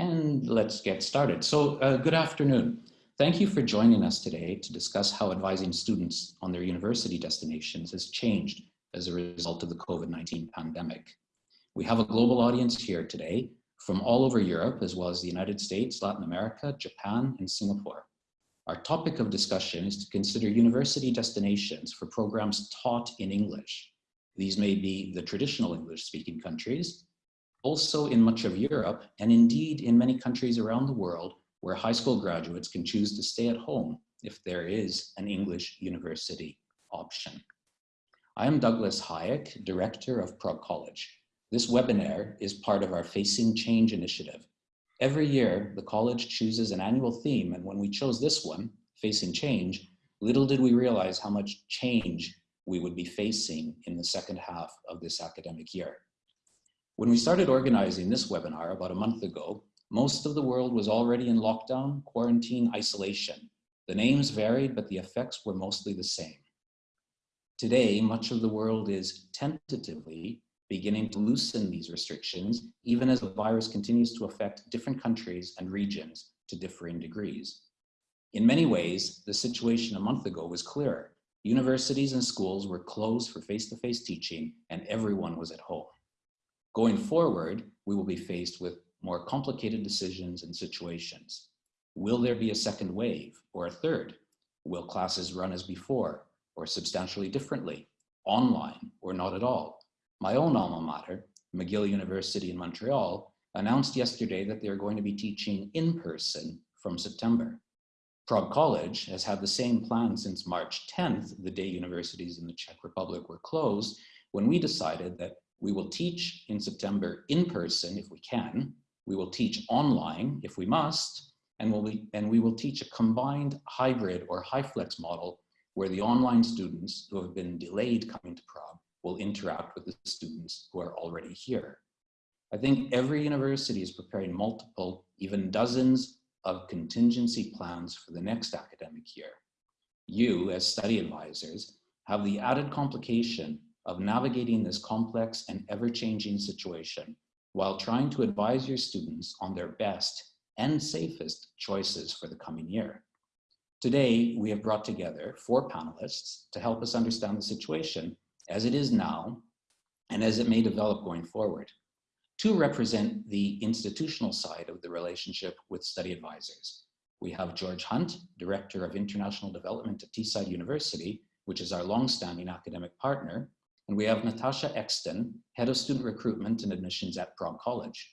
And let's get started. So uh, good afternoon. Thank you for joining us today to discuss how advising students on their university destinations has changed as a result of the COVID-19 pandemic. We have a global audience here today from all over Europe, as well as the United States, Latin America, Japan, and Singapore. Our topic of discussion is to consider university destinations for programs taught in English. These may be the traditional English-speaking countries, also in much of Europe, and indeed in many countries around the world where high school graduates can choose to stay at home if there is an English university option. I am Douglas Hayek, Director of Prague College. This webinar is part of our Facing Change initiative. Every year, the college chooses an annual theme, and when we chose this one, Facing Change, little did we realize how much change we would be facing in the second half of this academic year. When we started organizing this webinar about a month ago, most of the world was already in lockdown, quarantine, isolation. The names varied, but the effects were mostly the same. Today, much of the world is tentatively beginning to loosen these restrictions, even as the virus continues to affect different countries and regions to differing degrees. In many ways, the situation a month ago was clearer. Universities and schools were closed for face-to-face -face teaching and everyone was at home. Going forward, we will be faced with more complicated decisions and situations. Will there be a second wave or a third? Will classes run as before or substantially differently, online or not at all? My own alma mater, McGill University in Montreal, announced yesterday that they're going to be teaching in person from September. Prague College has had the same plan since March 10th, the day universities in the Czech Republic were closed, when we decided that we will teach in September in person if we can, we will teach online if we must, and, we'll be, and we will teach a combined hybrid or HyFlex model where the online students who have been delayed coming to Prague will interact with the students who are already here. I think every university is preparing multiple, even dozens of contingency plans for the next academic year. You, as study advisors, have the added complication of navigating this complex and ever-changing situation while trying to advise your students on their best and safest choices for the coming year. Today, we have brought together four panelists to help us understand the situation as it is now and as it may develop going forward. Two represent the institutional side of the relationship with study advisors. We have George Hunt, Director of International Development at Teesside University, which is our long-standing academic partner, and we have Natasha Exton, Head of Student Recruitment and Admissions at Prague College.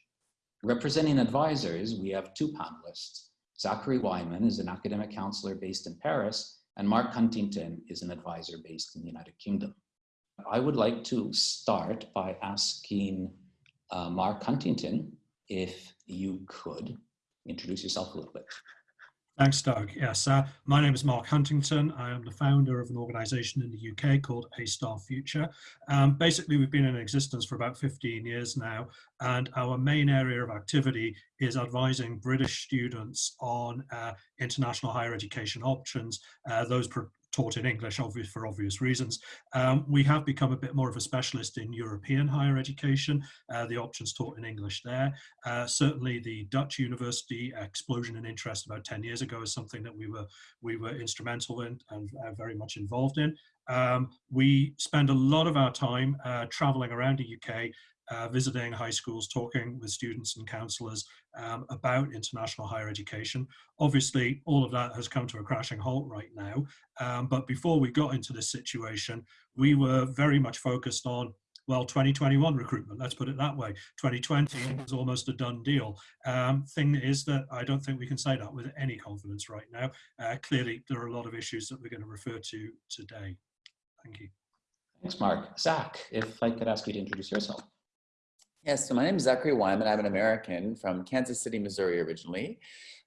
Representing advisors, we have two panelists. Zachary Wyman is an academic counselor based in Paris, and Mark Huntington is an advisor based in the United Kingdom. I would like to start by asking uh, Mark Huntington if you could introduce yourself a little bit. Thanks, Doug. Yes, uh, my name is Mark Huntington. I am the founder of an organization in the UK called A Star Future. Um, basically, we've been in existence for about 15 years now, and our main area of activity is advising British students on uh, international higher education options, uh, those taught in English obvious, for obvious reasons. Um, we have become a bit more of a specialist in European higher education, uh, the options taught in English there. Uh, certainly the Dutch university explosion in interest about 10 years ago is something that we were, we were instrumental in and uh, very much involved in. Um, we spend a lot of our time uh, traveling around the UK uh, visiting high schools, talking with students and counsellors um, about international higher education. Obviously, all of that has come to a crashing halt right now. Um, but before we got into this situation, we were very much focused on well, 2021 recruitment, let's put it that way. 2020 was almost a done deal. Um, thing is that I don't think we can say that with any confidence right now. Uh, clearly, there are a lot of issues that we're going to refer to today. Thank you. Thanks, Mark. Zach, if I could ask you to introduce yourself. Yes, so my name is Zachary Wyman. I'm an American from Kansas City, Missouri originally,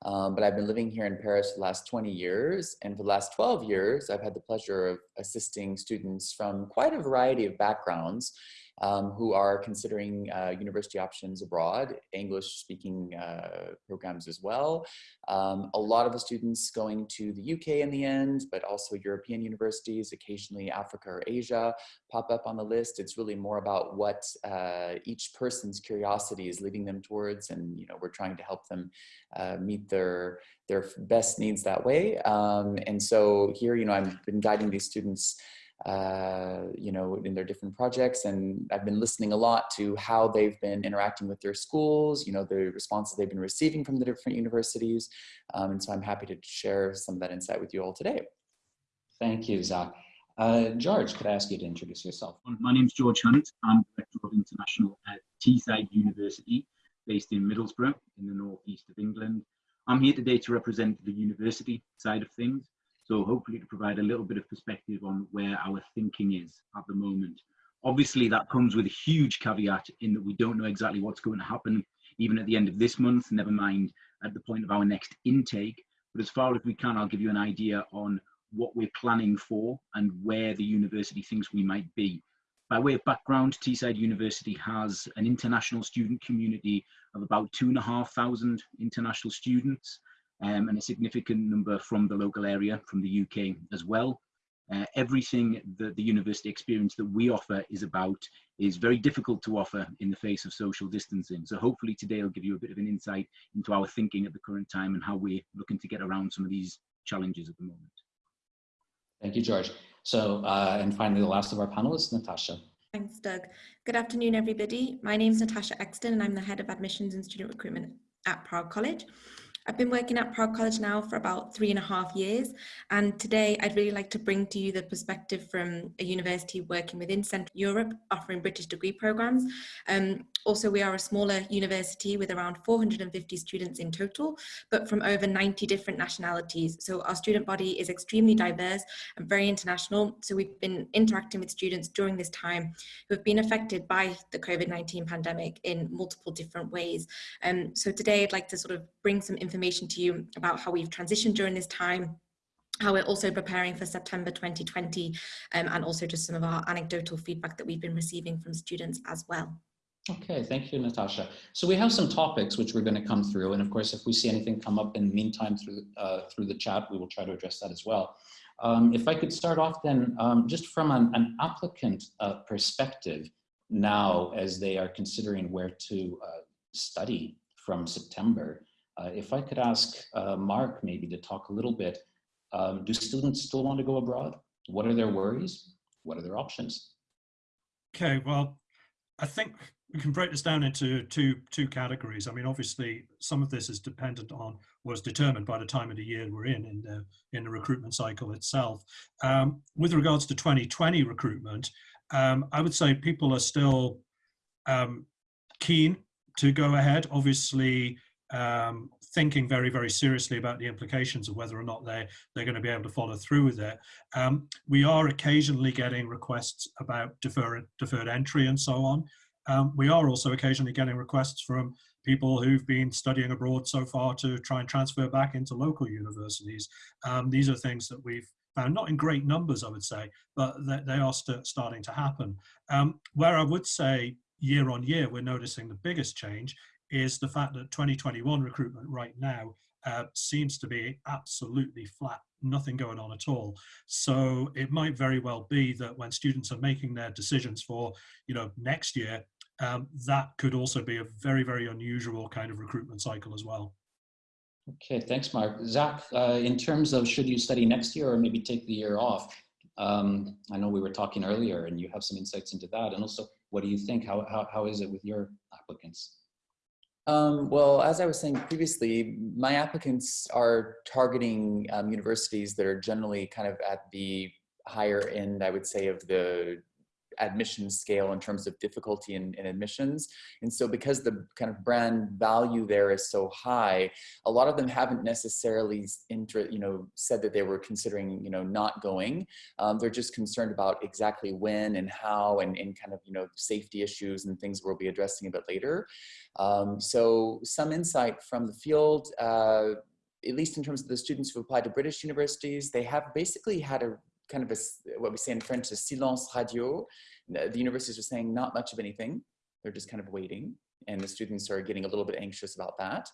um, but I've been living here in Paris for the last 20 years. And for the last 12 years, I've had the pleasure of assisting students from quite a variety of backgrounds um, who are considering uh, university options abroad, English speaking uh, programs as well. Um, a lot of the students going to the UK in the end, but also European universities, occasionally Africa or Asia pop up on the list. It's really more about what uh, each person's curiosity is leading them towards. And, you know, we're trying to help them uh, meet their, their best needs that way. Um, and so here, you know, I've been guiding these students uh, you know, in their different projects. And I've been listening a lot to how they've been interacting with their schools, you know, the responses they've been receiving from the different universities. Um, and so I'm happy to share some of that insight with you all today. Thank you, Zach. Uh, George, could I ask you to introduce yourself? My name is George Hunt. I'm Director of International at Teesside University, based in Middlesbrough in the northeast of England. I'm here today to represent the university side of things. So hopefully to provide a little bit of perspective on where our thinking is at the moment. Obviously that comes with a huge caveat in that we don't know exactly what's going to happen even at the end of this month, never mind at the point of our next intake. But as far as we can, I'll give you an idea on what we're planning for and where the university thinks we might be. By way of background, Teesside University has an international student community of about two and a half thousand international students um, and a significant number from the local area, from the UK as well. Uh, everything that the university experience that we offer is about is very difficult to offer in the face of social distancing. So hopefully today I'll give you a bit of an insight into our thinking at the current time and how we're looking to get around some of these challenges at the moment. Thank you, George. So, uh, and finally, the last of our panelists, Natasha. Thanks, Doug. Good afternoon, everybody. My name is Natasha Exton and I'm the Head of Admissions and Student Recruitment at Prague College. I've been working at Prague College now for about three and a half years. And today I'd really like to bring to you the perspective from a university working within Central Europe, offering British degree programs. Um, also, we are a smaller university with around 450 students in total, but from over 90 different nationalities. So our student body is extremely diverse and very international. So we've been interacting with students during this time who have been affected by the COVID-19 pandemic in multiple different ways. Um, so today I'd like to sort of bring some information to you about how we've transitioned during this time, how we're also preparing for September 2020, um, and also just some of our anecdotal feedback that we've been receiving from students as well. Okay, thank you, Natasha. So we have some topics which we're going to come through, and of course, if we see anything come up in the meantime through uh, through the chat, we will try to address that as well. Um, if I could start off then, um, just from an, an applicant uh, perspective, now as they are considering where to uh, study from September, uh, if I could ask uh, Mark maybe to talk a little bit, um, do students still want to go abroad? What are their worries? What are their options? Okay, well, I think we can break this down into two two categories. I mean, obviously, some of this is dependent on was determined by the time of the year we're in in the in the recruitment cycle itself. Um, with regards to 2020 recruitment, um, I would say people are still um, keen to go ahead. Obviously, um, thinking very, very seriously about the implications of whether or not they're, they're going to be able to follow through with it. Um, we are occasionally getting requests about deferred, deferred entry and so on. Um, we are also occasionally getting requests from people who've been studying abroad so far to try and transfer back into local universities. Um, these are things that we've found, not in great numbers, I would say, but they, they are st starting to happen. Um, where I would say year on year, we're noticing the biggest change is the fact that 2021 recruitment right now uh, seems to be absolutely flat, nothing going on at all. So it might very well be that when students are making their decisions for, you know, next year, um, that could also be a very, very unusual kind of recruitment cycle as well. Okay, thanks, Mark. Zach, uh, in terms of should you study next year or maybe take the year off, um, I know we were talking earlier and you have some insights into that. And also, what do you think? How, how, how is it with your applicants? Um, well, as I was saying previously, my applicants are targeting um, universities that are generally kind of at the higher end, I would say, of the admission scale in terms of difficulty in, in, admissions. And so because the kind of brand value there is so high, a lot of them haven't necessarily inter, you know, said that they were considering, you know, not going. Um, they're just concerned about exactly when and how and, and kind of, you know, safety issues and things we'll be addressing a bit later. Um, so some insight from the field, uh, at least in terms of the students who applied to British universities, they have basically had a kind of a, what we say in French, a silence radio. The universities are saying not much of anything. They're just kind of waiting and the students are getting a little bit anxious about that.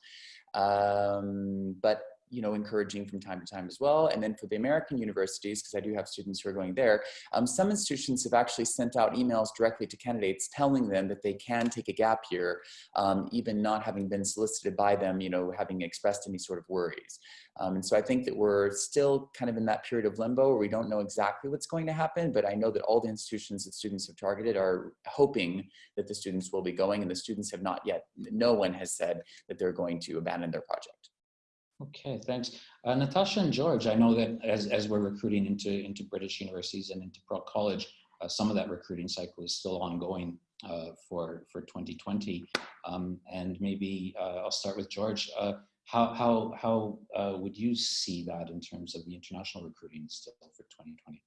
Um, but you know, encouraging from time to time as well. And then for the American universities, because I do have students who are going there, um, some institutions have actually sent out emails directly to candidates telling them that they can take a gap year, um, even not having been solicited by them, you know, having expressed any sort of worries. Um, and so I think that we're still kind of in that period of limbo where we don't know exactly what's going to happen, but I know that all the institutions that students have targeted are hoping that the students will be going and the students have not yet, no one has said that they're going to abandon their project. Okay, thanks. Uh, Natasha and George, I know that as, as we're recruiting into, into British universities and into Prague College, uh, some of that recruiting cycle is still ongoing uh, for, for 2020. Um, and maybe uh, I'll start with George. Uh, how, how, how uh, would you see that in terms of the international recruiting still for 2020?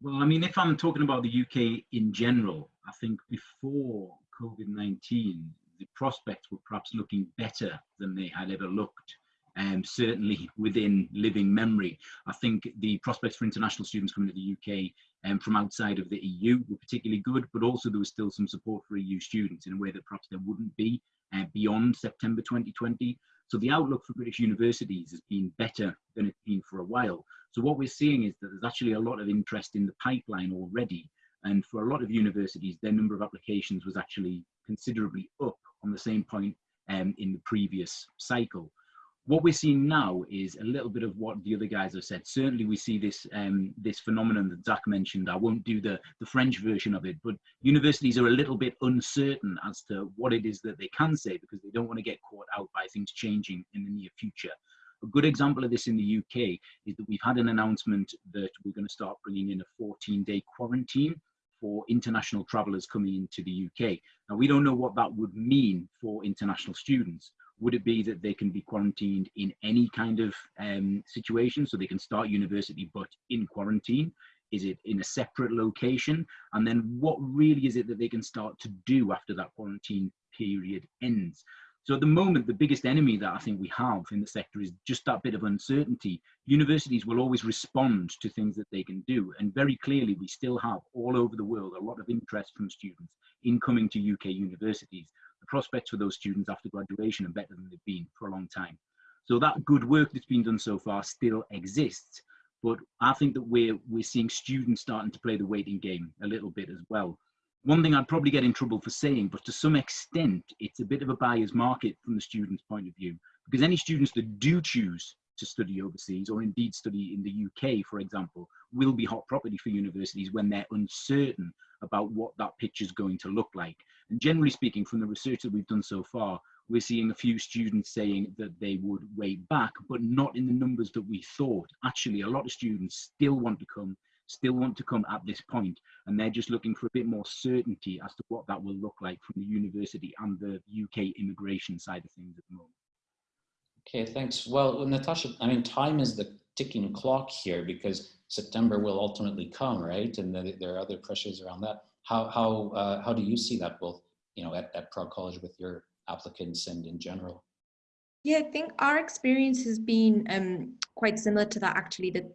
Well, I mean, if I'm talking about the UK in general, I think before COVID-19, the prospects were perhaps looking better than they had ever looked um, certainly within living memory. I think the prospects for international students coming to the UK um, from outside of the EU were particularly good, but also there was still some support for EU students in a way that perhaps there wouldn't be uh, beyond September 2020. So the outlook for British universities has been better than it's been for a while. So what we're seeing is that there's actually a lot of interest in the pipeline already. And for a lot of universities, their number of applications was actually considerably up on the same point um, in the previous cycle what we're seeing now is a little bit of what the other guys have said. Certainly, we see this um, this phenomenon that Zach mentioned. I won't do the the French version of it, but universities are a little bit uncertain as to what it is that they can say because they don't want to get caught out by things changing in the near future. A good example of this in the UK is that we've had an announcement that we're going to start bringing in a 14-day quarantine for international travellers coming into the UK. Now, we don't know what that would mean for international students, would it be that they can be quarantined in any kind of um, situation? So they can start university, but in quarantine? Is it in a separate location? And then what really is it that they can start to do after that quarantine period ends? So at the moment, the biggest enemy that I think we have in the sector is just that bit of uncertainty. Universities will always respond to things that they can do. And very clearly, we still have all over the world a lot of interest from students in coming to UK universities the prospects for those students after graduation are better than they've been for a long time. So that good work that's been done so far still exists, but I think that we're, we're seeing students starting to play the waiting game a little bit as well. One thing I'd probably get in trouble for saying, but to some extent, it's a bit of a buyer's market from the student's point of view, because any students that do choose to study overseas or indeed study in the UK, for example, will be hot property for universities when they're uncertain about what that picture is going to look like. And generally speaking, from the research that we've done so far, we're seeing a few students saying that they would wait back, but not in the numbers that we thought. Actually, a lot of students still want to come, still want to come at this point, and they're just looking for a bit more certainty as to what that will look like from the university and the UK immigration side of things at the moment. Okay, thanks. Well, Natasha, I mean, time is the ticking clock here because September will ultimately come, right? And then there are other pressures around that. How, how, uh, how do you see that both, you know, at, at Prague College with your applicants and in general? Yeah, I think our experience has been um, quite similar to that actually that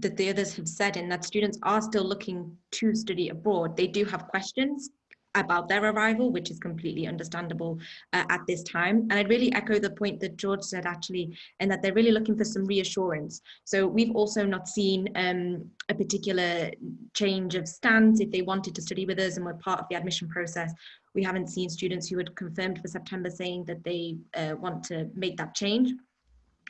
that the others have said and that students are still looking to study abroad. They do have questions about their arrival, which is completely understandable uh, at this time. And I'd really echo the point that George said actually, and that they're really looking for some reassurance. So we've also not seen um, a particular change of stance if they wanted to study with us and were part of the admission process. We haven't seen students who had confirmed for September saying that they uh, want to make that change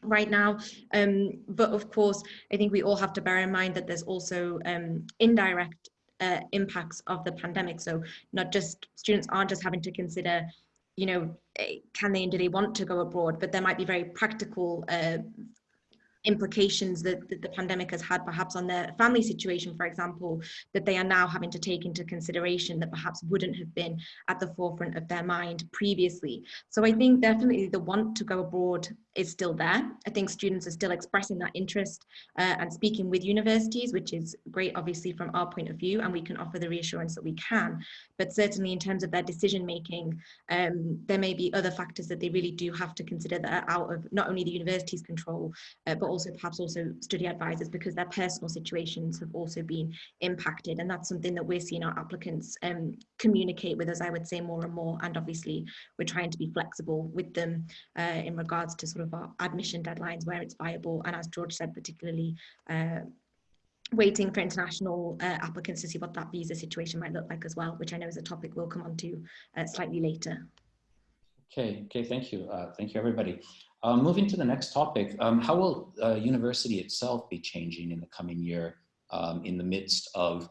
right now. Um, but of course, I think we all have to bear in mind that there's also um, indirect uh, impacts of the pandemic. So not just students aren't just having to consider, you know, eh, can they and do they want to go abroad, but there might be very practical uh, implications that, that, the pandemic has had perhaps on their family situation, for example, that they are now having to take into consideration that perhaps wouldn't have been at the forefront of their mind previously. So I think definitely the want to go abroad is still there. I think students are still expressing that interest uh, and speaking with universities, which is great, obviously, from our point of view, and we can offer the reassurance that we can. But certainly in terms of their decision making, um, there may be other factors that they really do have to consider that are out of not only the university's control, uh, but also perhaps also study advisors because their personal situations have also been impacted and that's something that we're seeing our applicants um, communicate with us I would say more and more and obviously we're trying to be flexible with them uh, in regards to sort of our admission deadlines where it's viable and as George said particularly uh, waiting for international uh, applicants to see what that visa situation might look like as well, which I know is a topic we'll come on to uh, slightly later. Okay, okay, thank you. Uh, thank you, everybody. Um, moving to the next topic, um, how will uh, university itself be changing in the coming year um, in the midst of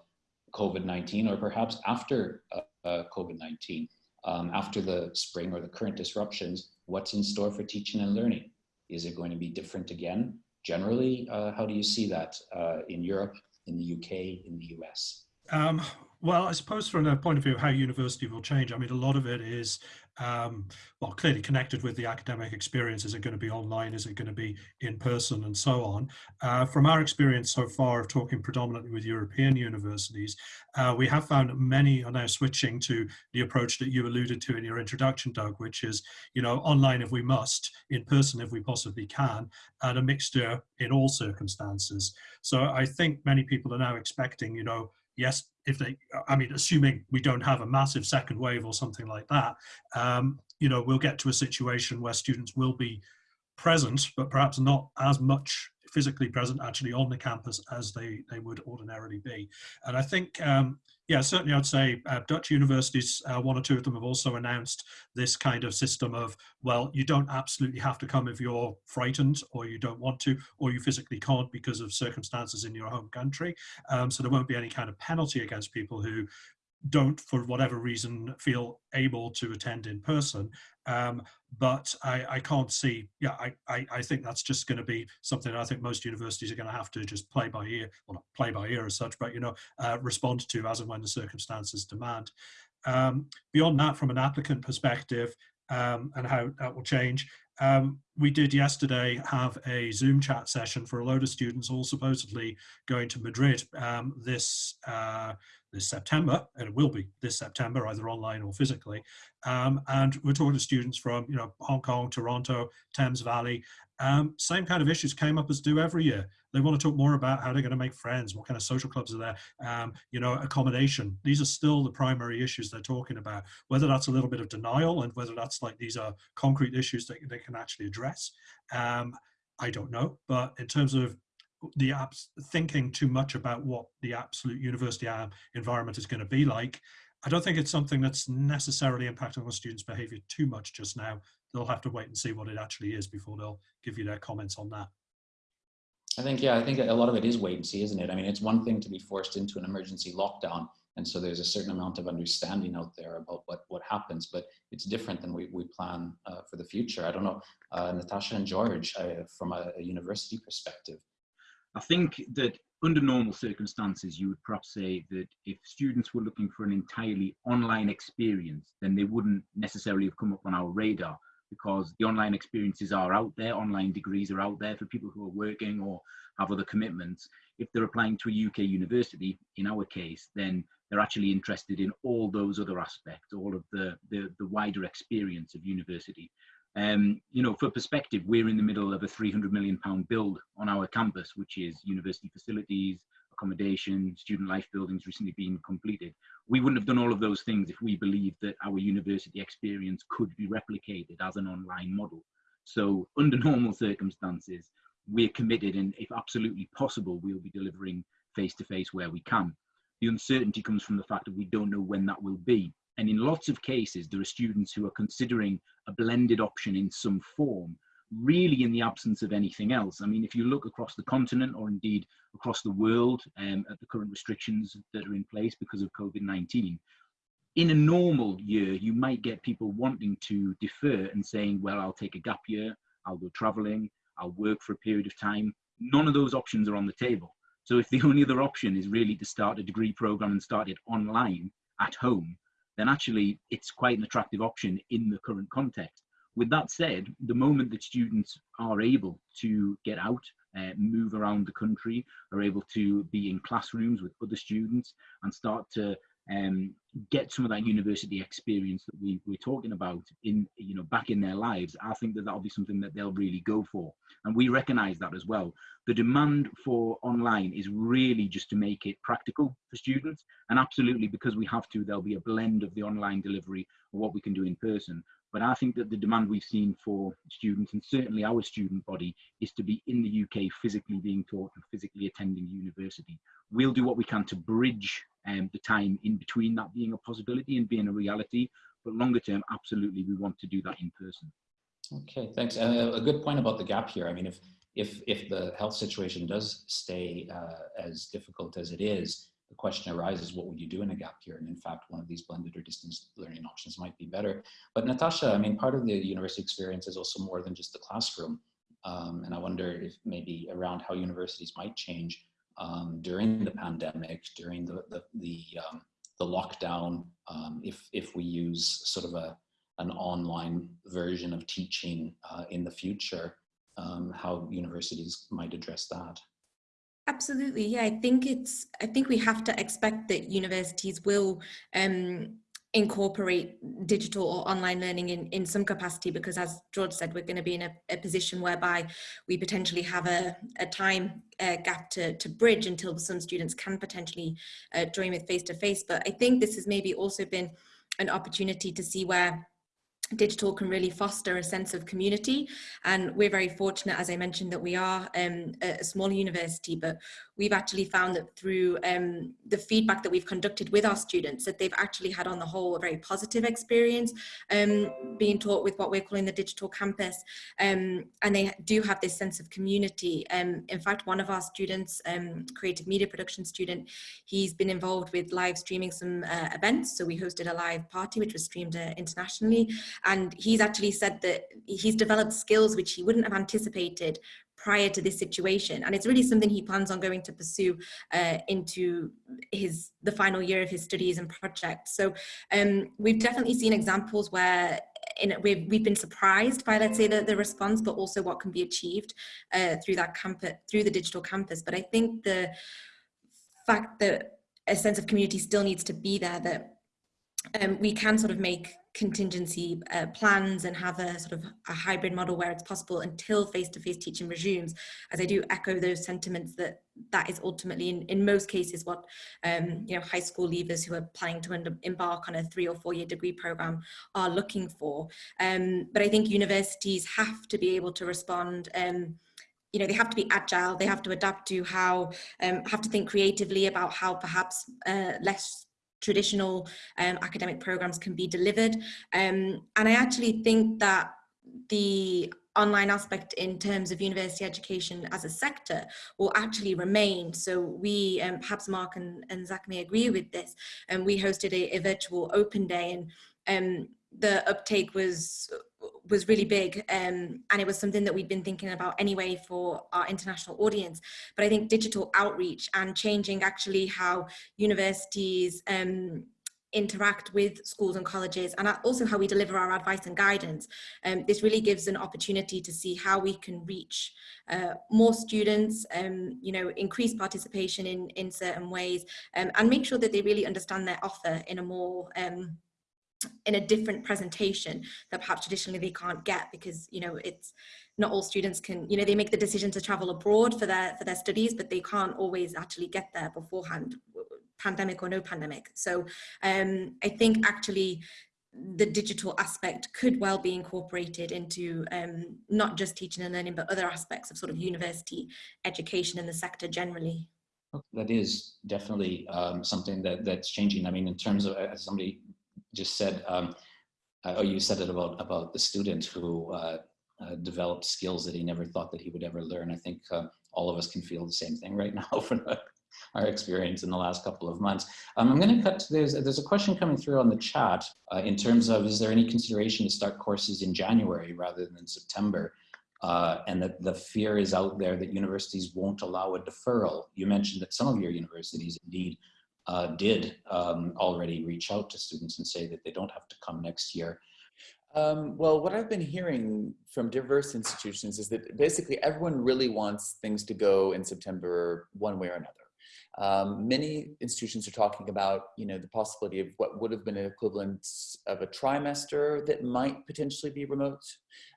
COVID-19 or perhaps after uh, uh, COVID-19? Um, after the spring or the current disruptions, what's in store for teaching and learning? Is it going to be different again? Generally, uh, how do you see that uh, in Europe, in the UK, in the US? Um, well, I suppose from a point of view of how university will change, I mean, a lot of it is, um, well, clearly connected with the academic experience. Is it going to be online? Is it going to be in person and so on? Uh, from our experience so far of talking predominantly with European universities, uh, we have found many are now switching to the approach that you alluded to in your introduction, Doug, which is, you know, online if we must, in person if we possibly can, and a mixture in all circumstances. So I think many people are now expecting, you know, yes, if they, I mean, assuming we don't have a massive second wave or something like that, um, you know, we'll get to a situation where students will be present, but perhaps not as much physically present actually on the campus as they, they would ordinarily be. And I think, um, yeah, certainly I'd say uh, Dutch universities, uh, one or two of them have also announced this kind of system of, well, you don't absolutely have to come if you're frightened or you don't want to, or you physically can't because of circumstances in your home country. Um, so there won't be any kind of penalty against people who don't, for whatever reason, feel able to attend in person. Um, but I, I, can't see, yeah, I, I, I think that's just going to be something I think most universities are going to have to just play by ear, well, not play by ear as such, but, you know, uh, respond to as and when the circumstances demand. Um, beyond that, from an applicant perspective, um, and how that will change. Um, we did yesterday have a Zoom chat session for a load of students, all supposedly going to Madrid um, this uh, this September, and it will be this September, either online or physically. Um, and we're talking to students from, you know, Hong Kong, Toronto, Thames Valley. Um, same kind of issues came up as do every year. They want to talk more about how they're going to make friends, what kind of social clubs are there, um, you know, accommodation. These are still the primary issues they're talking about. Whether that's a little bit of denial and whether that's like these are concrete issues that they can actually address, um, I don't know. But in terms of the apps thinking too much about what the absolute university environment is going to be like. I don't think it's something that's necessarily impacting on students' behavior too much just now. They'll have to wait and see what it actually is before they'll give you their comments on that. I think, yeah, I think a lot of it is wait and see, isn't it? I mean, it's one thing to be forced into an emergency lockdown. And so there's a certain amount of understanding out there about what, what happens, but it's different than we, we plan uh, for the future. I don't know, uh, Natasha and George, uh, from a, a university perspective, I think that under normal circumstances, you would perhaps say that if students were looking for an entirely online experience, then they wouldn't necessarily have come up on our radar because the online experiences are out there, online degrees are out there for people who are working or have other commitments. If they're applying to a UK university, in our case, then they're actually interested in all those other aspects, all of the, the, the wider experience of university. Um, you know, for perspective, we're in the middle of a 300 million pound build on our campus, which is university facilities, accommodation, student life buildings recently being completed. We wouldn't have done all of those things if we believed that our university experience could be replicated as an online model. So under normal circumstances, we're committed and if absolutely possible, we'll be delivering face-to-face -face where we can. The uncertainty comes from the fact that we don't know when that will be. And in lots of cases, there are students who are considering a blended option in some form, really in the absence of anything else. I mean, if you look across the continent or indeed across the world um, at the current restrictions that are in place because of COVID-19, in a normal year, you might get people wanting to defer and saying, well, I'll take a gap year, I'll go traveling, I'll work for a period of time. None of those options are on the table. So if the only other option is really to start a degree program and start it online at home, then actually it's quite an attractive option in the current context. With that said, the moment that students are able to get out, uh, move around the country, are able to be in classrooms with other students and start to um, get some of that university experience that we, we're talking about in you know back in their lives i think that that'll be something that they'll really go for. And we recognize that as well. The demand for online is really just to make it practical for students. And absolutely because we have to there'll be a blend of the online delivery of what we can do in person. But i think that the demand we've seen for students and certainly our student body is to be in the uk physically being taught and physically attending university. We'll do what we can to bridge um, the time in between that being a possibility and being a reality. But longer term, absolutely, we want to do that in person. Okay, thanks. A good point about the gap here. I mean, if if if the health situation does stay uh, as difficult as it is, the question arises: What would you do in a gap year? And in fact, one of these blended or distance learning options might be better. But Natasha, I mean, part of the university experience is also more than just the classroom. Um, and I wonder if maybe around how universities might change um, during the pandemic, during the the the, um, the lockdown, um, if if we use sort of a an online version of teaching uh, in the future, um, how universities might address that. Absolutely, yeah. I think it's. I think we have to expect that universities will um, incorporate digital or online learning in, in some capacity because as George said, we're going to be in a, a position whereby we potentially have a, a time uh, gap to, to bridge until some students can potentially uh, join with face-to-face. -face. But I think this has maybe also been an opportunity to see where digital can really foster a sense of community and we're very fortunate as I mentioned that we are um, a small university but we've actually found that through um, the feedback that we've conducted with our students that they've actually had on the whole a very positive experience um, being taught with what we're calling the digital campus um, and they do have this sense of community. Um, in fact, one of our students, um, creative media production student, he's been involved with live streaming some uh, events. So we hosted a live party which was streamed uh, internationally and he's actually said that he's developed skills which he wouldn't have anticipated prior to this situation. And it's really something he plans on going to pursue uh, into his the final year of his studies and projects. So um, we've definitely seen examples where in, we've, we've been surprised by let's say the, the response but also what can be achieved uh, through that campus through the digital campus. But I think the fact that a sense of community still needs to be there that um, we can sort of make contingency uh, plans and have a sort of a hybrid model where it's possible until face-to-face -face teaching resumes. As I do echo those sentiments that that is ultimately in, in most cases what um, you know high school leavers who are planning to embark on a three or four year degree program are looking for. Um, but I think universities have to be able to respond um, you know, they have to be agile, they have to adapt to how, um, have to think creatively about how perhaps uh, less traditional um, academic programs can be delivered. Um, and I actually think that the online aspect in terms of university education as a sector will actually remain. So we, um, perhaps Mark and, and Zach may agree with this, and we hosted a, a virtual open day and um, the uptake was was really big um, and it was something that we'd been thinking about anyway for our international audience but I think digital outreach and changing actually how universities um, interact with schools and colleges and also how we deliver our advice and guidance. Um, this really gives an opportunity to see how we can reach uh, more students, um, you know, increase participation in, in certain ways um, and make sure that they really understand their offer in a more um, in a different presentation that perhaps traditionally they can't get because you know it's not all students can you know they make the decision to travel abroad for their for their studies but they can't always actually get there beforehand pandemic or no pandemic so um i think actually the digital aspect could well be incorporated into um, not just teaching and learning, but other aspects of sort of university education in the sector generally. That is definitely um, something that that's changing. I mean, in terms of, as somebody just said, um, uh, or you said it about, about the student who uh, uh, developed skills that he never thought that he would ever learn. I think all of us can feel the same thing right now from our experience in the last couple of months. Um, I'm going to cut to there's, there's a question coming through on the chat uh, in terms of is there any consideration to start courses in January rather than September? Uh, and that the fear is out there that universities won't allow a deferral. You mentioned that some of your universities indeed uh, did um, already reach out to students and say that they don't have to come next year. Um, well, what I've been hearing from diverse institutions is that basically everyone really wants things to go in September one way or another. Um, many institutions are talking about, you know, the possibility of what would have been an equivalent of a trimester that might potentially be remote.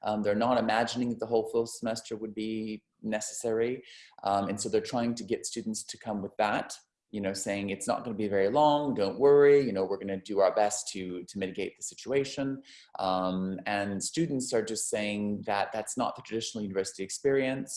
Um, they're not imagining that the whole full semester would be necessary. Um, and so they're trying to get students to come with that you know, saying it's not going to be very long, don't worry, you know, we're going to do our best to, to mitigate the situation. Um, and students are just saying that that's not the traditional university experience,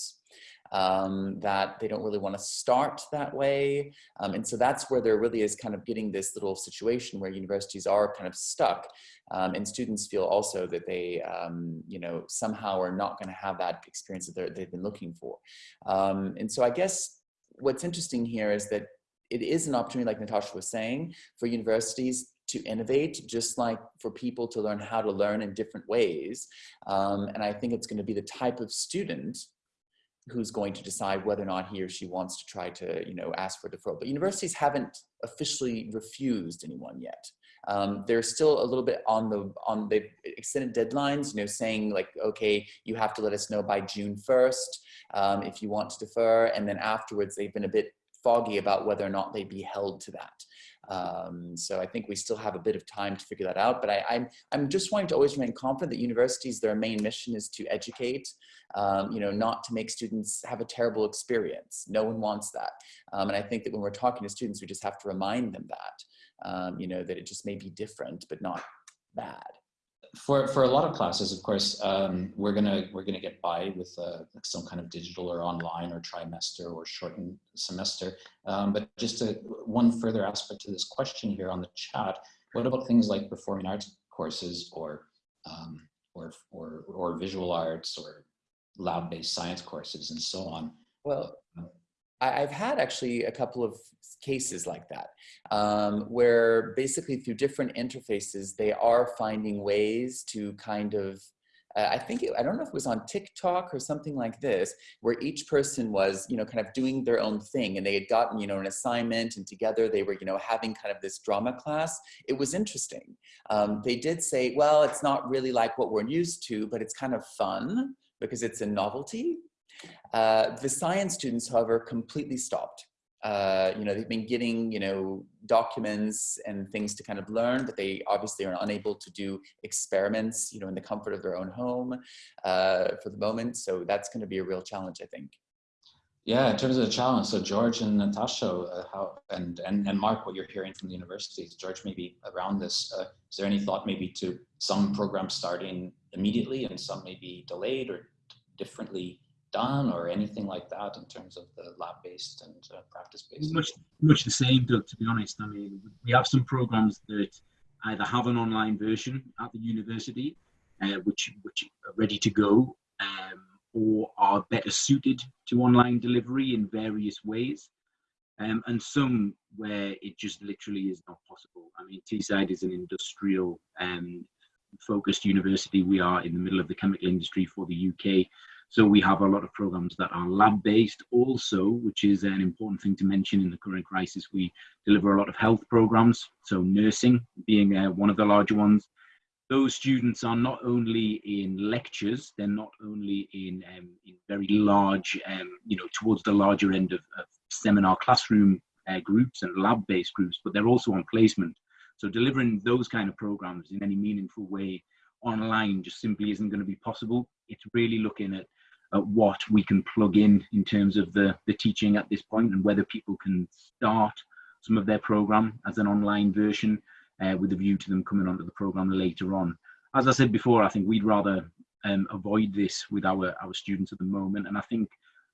um, that they don't really want to start that way. Um, and so that's where there really is kind of getting this little situation where universities are kind of stuck. Um, and students feel also that they, um, you know, somehow are not going to have that experience that they've been looking for. Um, and so I guess what's interesting here is that it is an opportunity, like Natasha was saying, for universities to innovate, just like for people to learn how to learn in different ways. Um, and I think it's going to be the type of student who's going to decide whether or not he or she wants to try to, you know, ask for deferral. But universities haven't officially refused anyone yet. Um, they're still a little bit on the, on the extended deadlines, you know, saying like, okay, you have to let us know by June 1st um, if you want to defer. And then afterwards, they've been a bit foggy about whether or not they'd be held to that. Um, so I think we still have a bit of time to figure that out, but I, am I'm, I'm just wanting to always remain confident that universities, their main mission is to educate, um, you know, not to make students have a terrible experience. No one wants that. Um, and I think that when we're talking to students, we just have to remind them that, um, you know, that it just may be different, but not bad for for a lot of classes, of course, um, we're gonna we're gonna get by with uh, some kind of digital or online or trimester or shortened semester. Um, but just a, one further aspect to this question here on the chat: What about things like performing arts courses or um, or or or visual arts or lab-based science courses and so on? Well, I've had actually a couple of cases like that, um, where basically through different interfaces, they are finding ways to kind of, uh, I think, it, I don't know if it was on TikTok or something like this, where each person was, you know, kind of doing their own thing and they had gotten, you know, an assignment and together they were, you know, having kind of this drama class. It was interesting. Um, they did say, well, it's not really like what we're used to, but it's kind of fun because it's a novelty. Uh, the science students, however, completely stopped. Uh, you know, they've been getting, you know, documents and things to kind of learn, but they obviously are unable to do experiments, you know, in the comfort of their own home uh, for the moment. So that's going to be a real challenge, I think. Yeah, in terms of the challenge, so George and Natasha, uh, how and, and and Mark, what you're hearing from the universities, George, maybe around this, uh, is there any thought maybe to some programs starting immediately and some maybe delayed or differently done or anything like that in terms of the lab-based and uh, practice-based? Much, much the same, Doug, to be honest. I mean, we have some programs that either have an online version at the university, uh, which, which are ready to go, um, or are better suited to online delivery in various ways. Um, and some where it just literally is not possible. I mean, Teesside is an industrial um, focused university. We are in the middle of the chemical industry for the UK. So we have a lot of programs that are lab based also, which is an important thing to mention in the current crisis. We deliver a lot of health programs, so nursing being uh, one of the larger ones. Those students are not only in lectures, they're not only in, um, in very large, um, you know, towards the larger end of, of seminar classroom uh, groups and lab-based groups, but they're also on placement. So delivering those kind of programs in any meaningful way online just simply isn't going to be possible. It's really looking at at what we can plug in in terms of the, the teaching at this point and whether people can start some of their program as an online version uh, with a view to them coming onto the program later on. As I said before, I think we'd rather um, avoid this with our, our students at the moment. And I think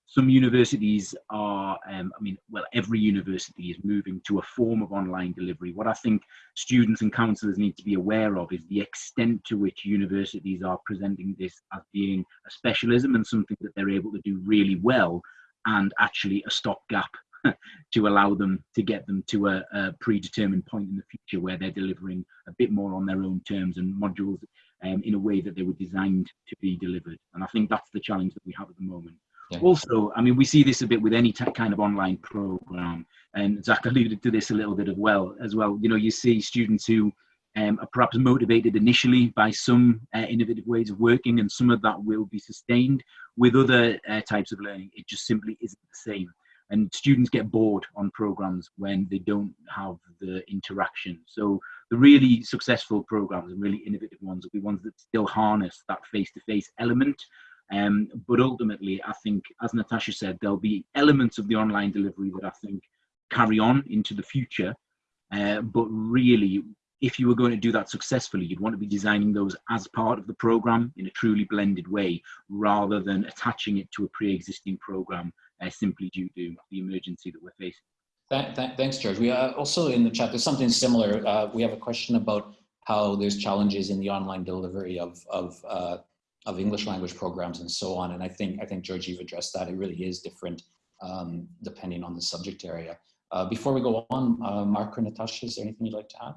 some universities are, um, I mean, well, every university is moving to a form of online delivery. What I think students and counsellors need to be aware of is the extent to which universities are presenting this as being a specialism and something that they're able to do really well and actually a stopgap to allow them to get them to a, a, predetermined point in the future where they're delivering a bit more on their own terms and modules um, in a way that they were designed to be delivered. And I think that's the challenge that we have at the moment. Yeah. Also, I mean, we see this a bit with any kind of online program, and Zach alluded to this a little bit as well. As well, you know, you see students who um, are perhaps motivated initially by some uh, innovative ways of working, and some of that will be sustained. With other uh, types of learning, it just simply isn't the same. and students get bored on programs when they don't have the interaction. So the really successful programs and really innovative ones will be ones that still harness that face-to-face -face element. Um, but ultimately, I think, as Natasha said, there'll be elements of the online delivery that I think carry on into the future. Uh, but really, if you were going to do that successfully, you'd want to be designing those as part of the program in a truly blended way, rather than attaching it to a pre-existing program uh, simply due to the emergency that we're facing. Th th thanks, George. We are also in the chat, there's something similar. Uh, we have a question about how there's challenges in the online delivery of, of, uh, of English language programs and so on. And I think, I think George, you've addressed that. It really is different um, depending on the subject area. Uh, before we go on, uh, Mark or Natasha, is there anything you'd like to add?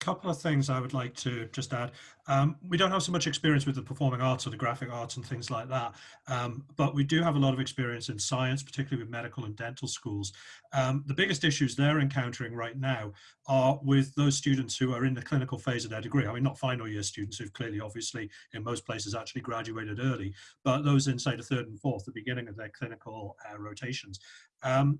Couple of things I would like to just add. Um, we don't have so much experience with the performing arts or the graphic arts and things like that, um, but we do have a lot of experience in science, particularly with medical and dental schools. Um, the biggest issues they're encountering right now are with those students who are in the clinical phase of their degree. I mean, not final year students who've clearly, obviously, in most places actually graduated early, but those in, say, the third and fourth, the beginning of their clinical uh, rotations. Um,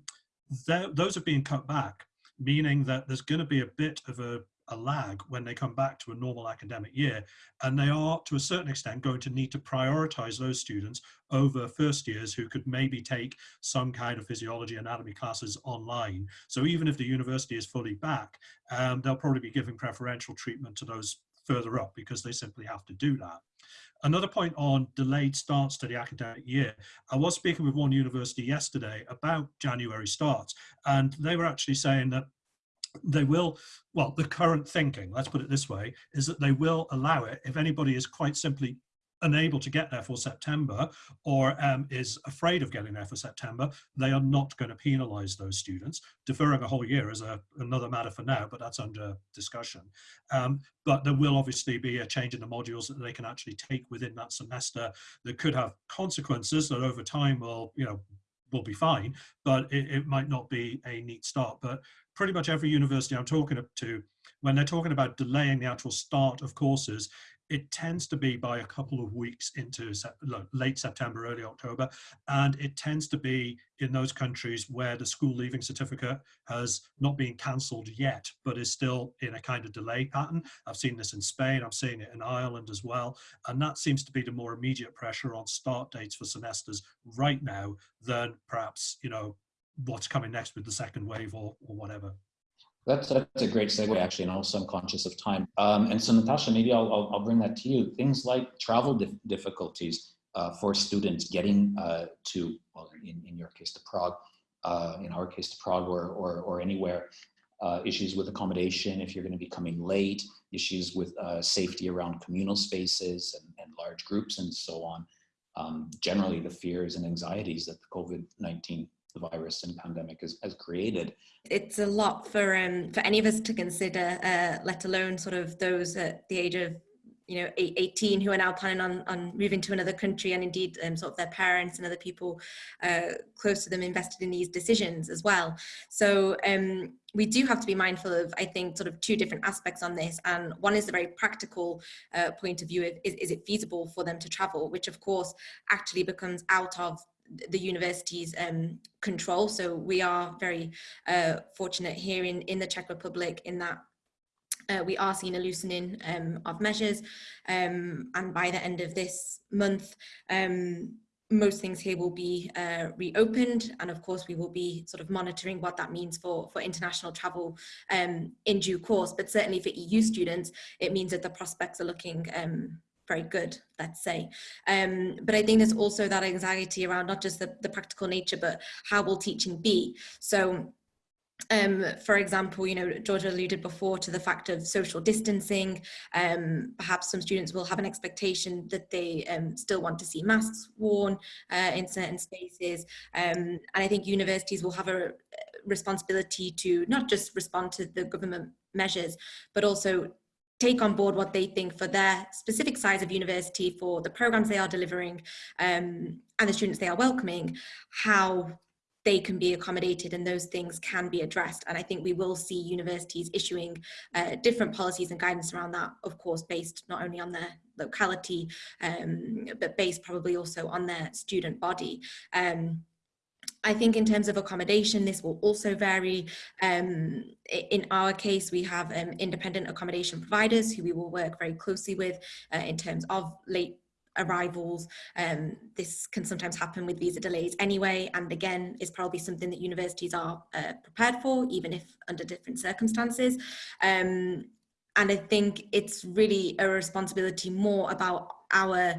those are being cut back meaning that there's going to be a bit of a a lag when they come back to a normal academic year. And they are, to a certain extent, going to need to prioritize those students over first years who could maybe take some kind of physiology anatomy classes online. So even if the university is fully back, um, they'll probably be giving preferential treatment to those further up because they simply have to do that. Another point on delayed starts to the academic year. I was speaking with one university yesterday about January starts, and they were actually saying that they will, well, the current thinking, let's put it this way, is that they will allow it if anybody is quite simply unable to get there for September or um, is afraid of getting there for September, they are not going to penalise those students. Deferring a whole year is a, another matter for now, but that's under discussion. Um, but there will obviously be a change in the modules that they can actually take within that semester that could have consequences that over time will, you know, will be fine, but it, it might not be a neat start. But pretty much every university I'm talking to, when they're talking about delaying the actual start of courses, it tends to be by a couple of weeks into late September, early October, and it tends to be in those countries where the school leaving certificate has not been cancelled yet, but is still in a kind of delay pattern. I've seen this in Spain, I've seen it in Ireland as well, and that seems to be the more immediate pressure on start dates for semesters right now than perhaps, you know, what's coming next with the second wave or, or whatever. That's, that's a great segue actually, and also I'm conscious of time. Um, and so Natasha, maybe I'll, I'll, I'll, bring that to you. Things like travel dif difficulties uh, for students getting uh, to, well, in, in your case to Prague, uh, in our case to Prague or, or, or anywhere, uh, issues with accommodation if you're going to be coming late, issues with uh, safety around communal spaces and, and, large groups and so on. Um, generally the fears and anxieties that the COVID-19 the virus and pandemic has, has created. It's a lot for um, for any of us to consider, uh, let alone sort of those at the age of you know 18 who are now planning on, on moving to another country and indeed um, sort of their parents and other people uh, close to them invested in these decisions as well so um, we do have to be mindful of I think sort of two different aspects on this and one is the very practical uh, point of view of is, is it feasible for them to travel which of course actually becomes out of the university's um, control. So we are very uh, fortunate here in, in the Czech Republic in that uh, we are seeing a loosening um, of measures um, and by the end of this month um, most things here will be uh, reopened and of course we will be sort of monitoring what that means for for international travel um, in due course but certainly for EU students it means that the prospects are looking um, very good, let's say. Um, but I think there's also that anxiety around not just the, the practical nature, but how will teaching be? So um, for example, you know, George alluded before to the fact of social distancing. Um, perhaps some students will have an expectation that they um, still want to see masks worn uh, in certain spaces. Um, and I think universities will have a responsibility to not just respond to the government measures, but also take on board what they think for their specific size of university, for the programs they are delivering um, and the students they are welcoming, how they can be accommodated and those things can be addressed. And I think we will see universities issuing uh, different policies and guidance around that, of course, based not only on their locality, um, but based probably also on their student body. Um, I think in terms of accommodation, this will also vary. Um, in our case, we have um, independent accommodation providers who we will work very closely with uh, in terms of late arrivals. Um, this can sometimes happen with visa delays anyway, and again, is probably something that universities are uh, prepared for, even if under different circumstances. Um, and I think it's really a responsibility more about our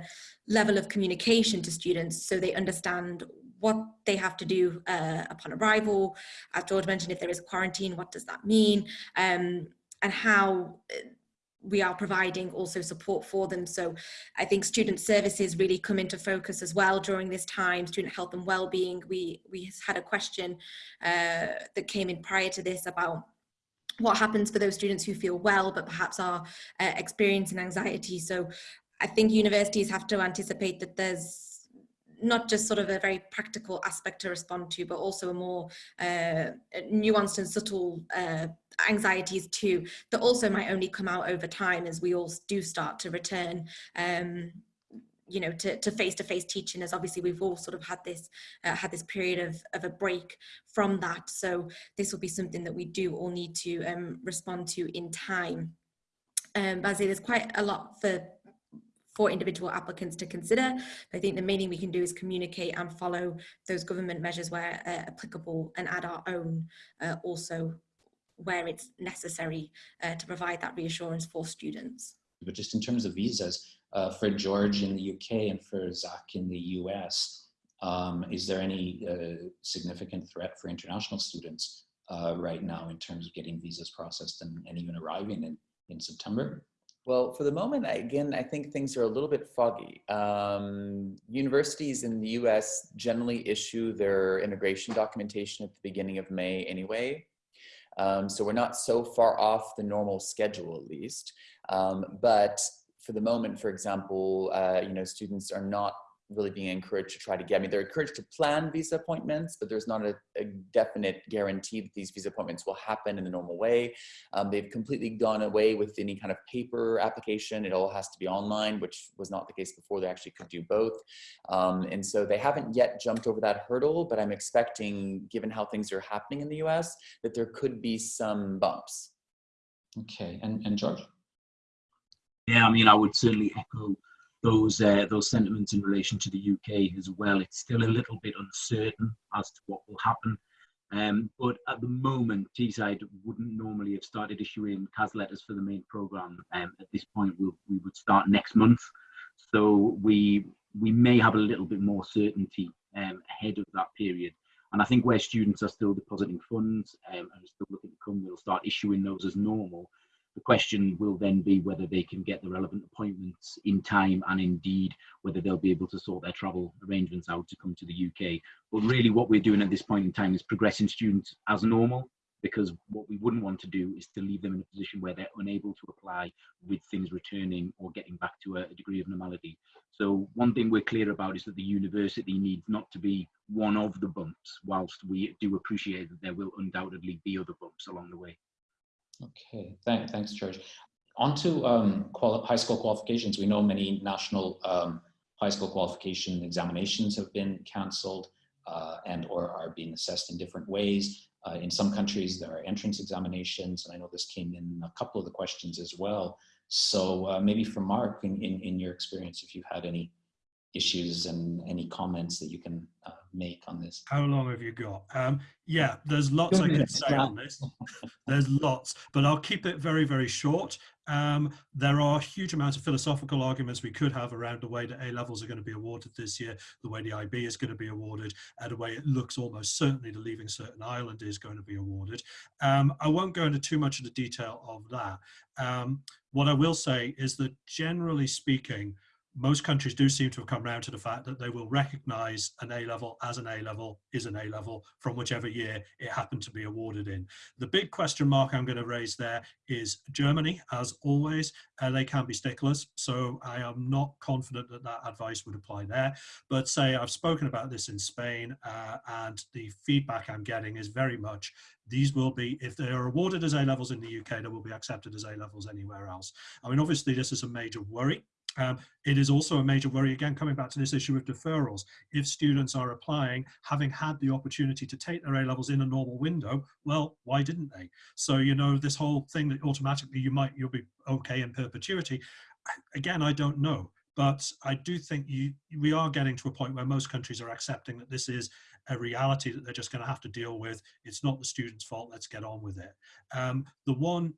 level of communication to students so they understand what they have to do uh, upon arrival. As George mentioned, if there is a quarantine, what does that mean? Um, and how uh, we are providing also support for them. So I think student services really come into focus as well during this time, student health and well-being. We, we had a question uh, that came in prior to this about what happens for those students who feel well but perhaps are uh, experiencing anxiety. So I think universities have to anticipate that there's not just sort of a very practical aspect to respond to, but also a more uh, nuanced and subtle uh, anxieties too, that also might only come out over time as we all do start to return um, you know to, to face-to-face teaching as obviously we've all sort of had this uh, had this period of, of a break from that. So this will be something that we do all need to um, respond to in time. Um, but there's quite a lot for for individual applicants to consider. I think the main thing we can do is communicate and follow those government measures where uh, applicable and add our own uh, also where it's necessary uh, to provide that reassurance for students. But just in terms of visas, uh, for George in the UK and for Zach in the US, um, is there any uh, significant threat for international students uh, right now in terms of getting visas processed and, and even arriving in, in September? Well, for the moment, again, I think things are a little bit foggy. Um, universities in the US generally issue their immigration documentation at the beginning of May anyway. Um, so we're not so far off the normal schedule at least. Um, but for the moment, for example, uh, you know, students are not really being encouraged to try to get, I mean, they're encouraged to plan visa appointments, but there's not a, a definite guarantee that these visa appointments will happen in the normal way. Um, they've completely gone away with any kind of paper application. It all has to be online, which was not the case before. They actually could do both. Um, and so they haven't yet jumped over that hurdle, but I'm expecting, given how things are happening in the US, that there could be some bumps. Okay, and, and George? Yeah, I mean, I would certainly echo those uh, those sentiments in relation to the UK as well. It's still a little bit uncertain as to what will happen. Um, but at the moment, Teesside wouldn't normally have started issuing CAS letters for the main programme. Um, at this point, we'll, we would start next month. So we we may have a little bit more certainty um, ahead of that period. And I think where students are still depositing funds um, and are still looking to come, we'll start issuing those as normal. The question will then be whether they can get the relevant appointments in time and indeed whether they'll be able to sort their travel arrangements out to come to the UK. But really what we're doing at this point in time is progressing students as normal because what we wouldn't want to do is to leave them in a position where they're unable to apply with things returning or getting back to a, degree of normality. So one thing we're clear about is that the university needs not to be one of the bumps, whilst we do appreciate that there will undoubtedly be other bumps along the way. Okay, Thank, thanks, George. On to um, high school qualifications. We know many national um, high school qualification examinations have been canceled uh, and or are being assessed in different ways. Uh, in some countries, there are entrance examinations, and I know this came in a couple of the questions as well. So uh, maybe for Mark, in, in, in your experience, if you've had any issues and any comments that you can uh, make on this. How long have you got? Um, yeah, there's lots I could say on this. There's lots, but I'll keep it very, very short. Um, there are huge amounts of philosophical arguments we could have around the way that A levels are going to be awarded this year, the way the IB is going to be awarded, and the way it looks almost certainly the Leaving Cert Ireland is going to be awarded. Um, I won't go into too much of the detail of that. Um, what I will say is that generally speaking, most countries do seem to have come around to the fact that they will recognize an A level as an A level is an A level from whichever year it happened to be awarded in. The big question mark I'm going to raise there is Germany, as always, uh, they can be sticklers. So I am not confident that that advice would apply there. But say I've spoken about this in Spain uh, and the feedback I'm getting is very much these will be, if they are awarded as A levels in the UK, they will be accepted as A levels anywhere else. I mean, obviously this is a major worry Um, it is also a major worry, again, coming back to this issue of deferrals. If students are applying, having had the opportunity to take their A-levels in a normal window, well, why didn't they? So, you know, this whole thing that automatically you might, you'll be okay in perpetuity, again, I don't know. But I do think you, we are getting to a point where most countries are accepting that this is a reality that they're just going to have to deal with. It's not the student's fault. Let's get on with it. Um, the one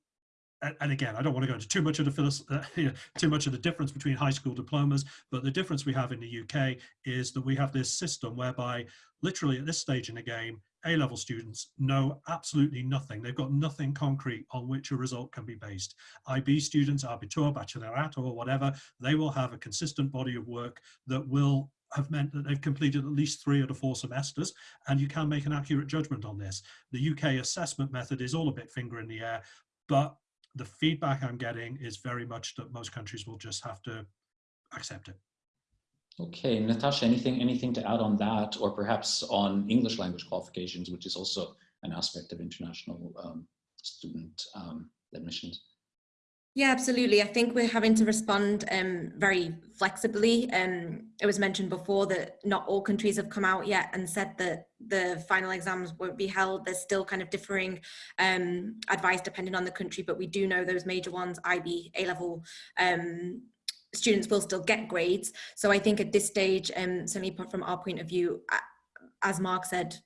and again, I don't want to go into too much of the uh, too much of the difference between high school diplomas, but the difference we have in the UK is that we have this system whereby literally at this stage in the game, A-level students know absolutely nothing. They've got nothing concrete on which a result can be based. IB students, Abitur, Baccalaureate or whatever, they will have a consistent body of work that will have meant that they've completed at least three out of four semesters and you can make an accurate judgment on this. The UK assessment method is all a bit finger in the air, but the feedback I'm getting is very much that most countries will just have to accept it. Okay, Natasha, anything anything to add on that, or perhaps on English language qualifications, which is also an aspect of international um, student um, admissions? Yeah, absolutely. I think we're having to respond um, very flexibly. Um, it was mentioned before that not all countries have come out yet and said that the final exams won't be held. There's still kind of differing um, advice depending on the country, but we do know those major ones, IB, A-level, um, students will still get grades. So I think at this stage, um, certainly from our point of view, as Mark said,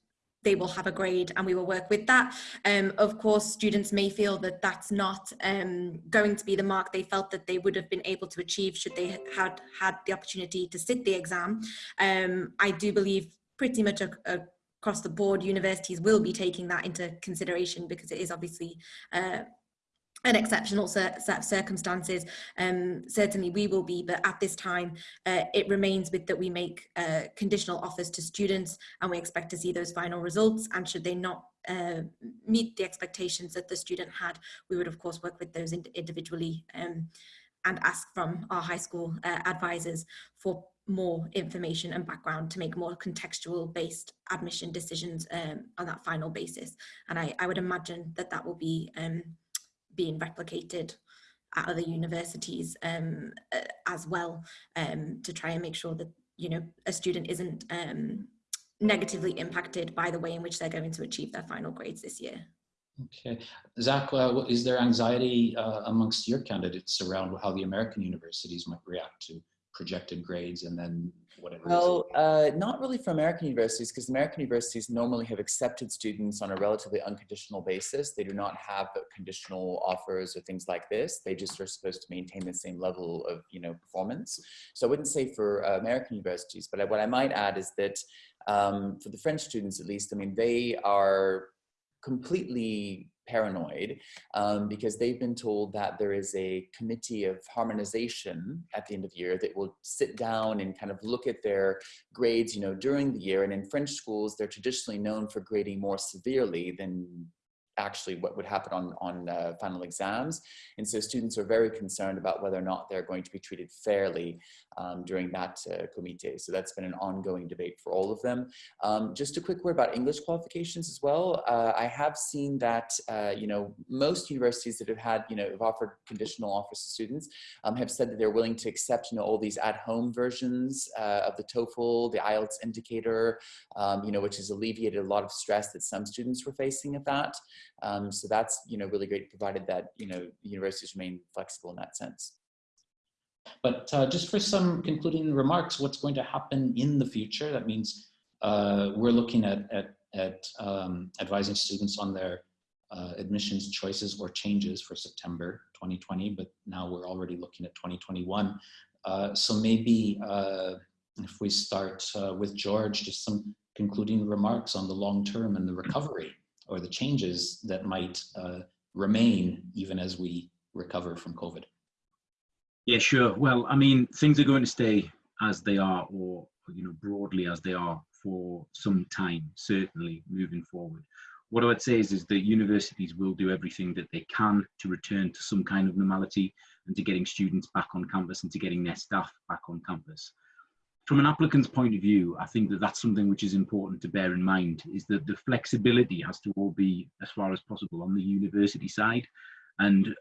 they will have a grade and we will work with that. Um, of course, students may feel that that's not um, going to be the mark they felt that they would have been able to achieve should they had had the opportunity to sit the exam. Um, I do believe pretty much a, a across the board universities will be taking that into consideration because it is obviously uh, an exceptional set of circumstances um, certainly we will be but at this time uh, it remains with that we make uh, conditional offers to students and we expect to see those final results and should they not uh, meet the expectations that the student had we would of course work with those ind individually um, and ask from our high school uh, advisors for more information and background to make more contextual based admission decisions um, on that final basis. And I, I would imagine that that will be um, being replicated at other universities um, uh, as well um, to try and make sure that you know a student isn't um, negatively impacted by the way in which they're going to achieve their final grades this year. Okay, Zach, uh, is there anxiety uh, amongst your candidates around how the American universities might react to projected grades and then whatever? Well, uh, not really for American universities because American universities normally have accepted students on a relatively unconditional basis. They do not have conditional offers or things like this. They just are supposed to maintain the same level of you know performance. So I wouldn't say for uh, American universities, but what I might add is that um, for the French students at least, I mean, they are completely paranoid um, because they've been told that there is a committee of harmonization at the end of the year that will sit down and kind of look at their grades, you know, during the year. And in French schools, they're traditionally known for grading more severely than actually what would happen on, on uh, final exams. And so students are very concerned about whether or not they're going to be treated fairly um, during that uh, committee. So that's been an ongoing debate for all of them. Um, just a quick word about English qualifications as well. Uh, I have seen that, uh, you know, most universities that have had, you know, have offered conditional offers to students um, have said that they're willing to accept, you know, all these at-home versions uh, of the TOEFL, the IELTS indicator, um, you know, which has alleviated a lot of stress that some students were facing at that. Um, so that's, you know, really great provided that, you know, universities remain flexible in that sense. But uh, just for some concluding remarks, what's going to happen in the future? That means uh, we're looking at, at, at um, advising students on their uh, admissions choices or changes for September 2020, but now we're already looking at 2021. Uh, so maybe uh, if we start uh, with George, just some concluding remarks on the long term and the recovery or the changes that might uh, remain even as we recover from COVID. Yeah, sure. Well, I mean, things are going to stay as they are, or you know, broadly as they are for some time, certainly moving forward. What I would say is, is that universities will do everything that they can to return to some kind of normality and to getting students back on campus and to getting their staff back on campus. From an applicant's point of view, I think that that's something which is important to bear in mind, is that the flexibility has to all be as far as possible on the university side. And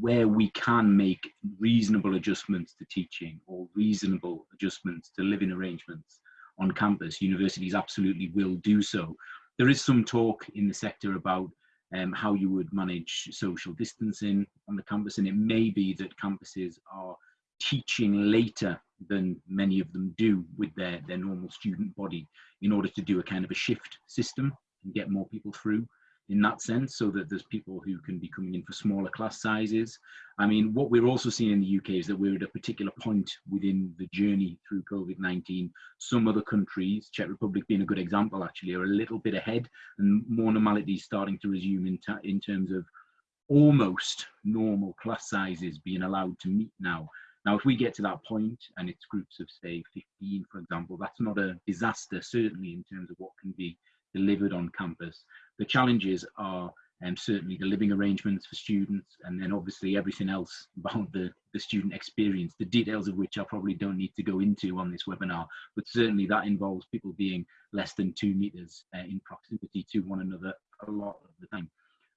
where we can make reasonable adjustments to teaching or reasonable adjustments to living arrangements on campus, universities absolutely will do so. There is some talk in the sector about um, how you would manage social distancing on the campus, and it may be that campuses are teaching later than many of them do with their, their normal student body in order to do a kind of a shift system and get more people through in that sense so that there's people who can be coming in for smaller class sizes. I mean, what we're also seeing in the UK is that we're at a particular point within the journey through COVID-19. Some other countries, Czech Republic being a good example actually, are a little bit ahead and more normality is starting to resume in, in terms of almost normal class sizes being allowed to meet now. Now, if we get to that point and it's groups of say 15, for example, that's not a disaster, certainly in terms of what can be delivered on campus. The challenges are um, certainly the living arrangements for students and then obviously everything else about the, the student experience, the details of which I probably don't need to go into on this webinar, but certainly that involves people being less than two meters uh, in proximity to one another a lot of the time.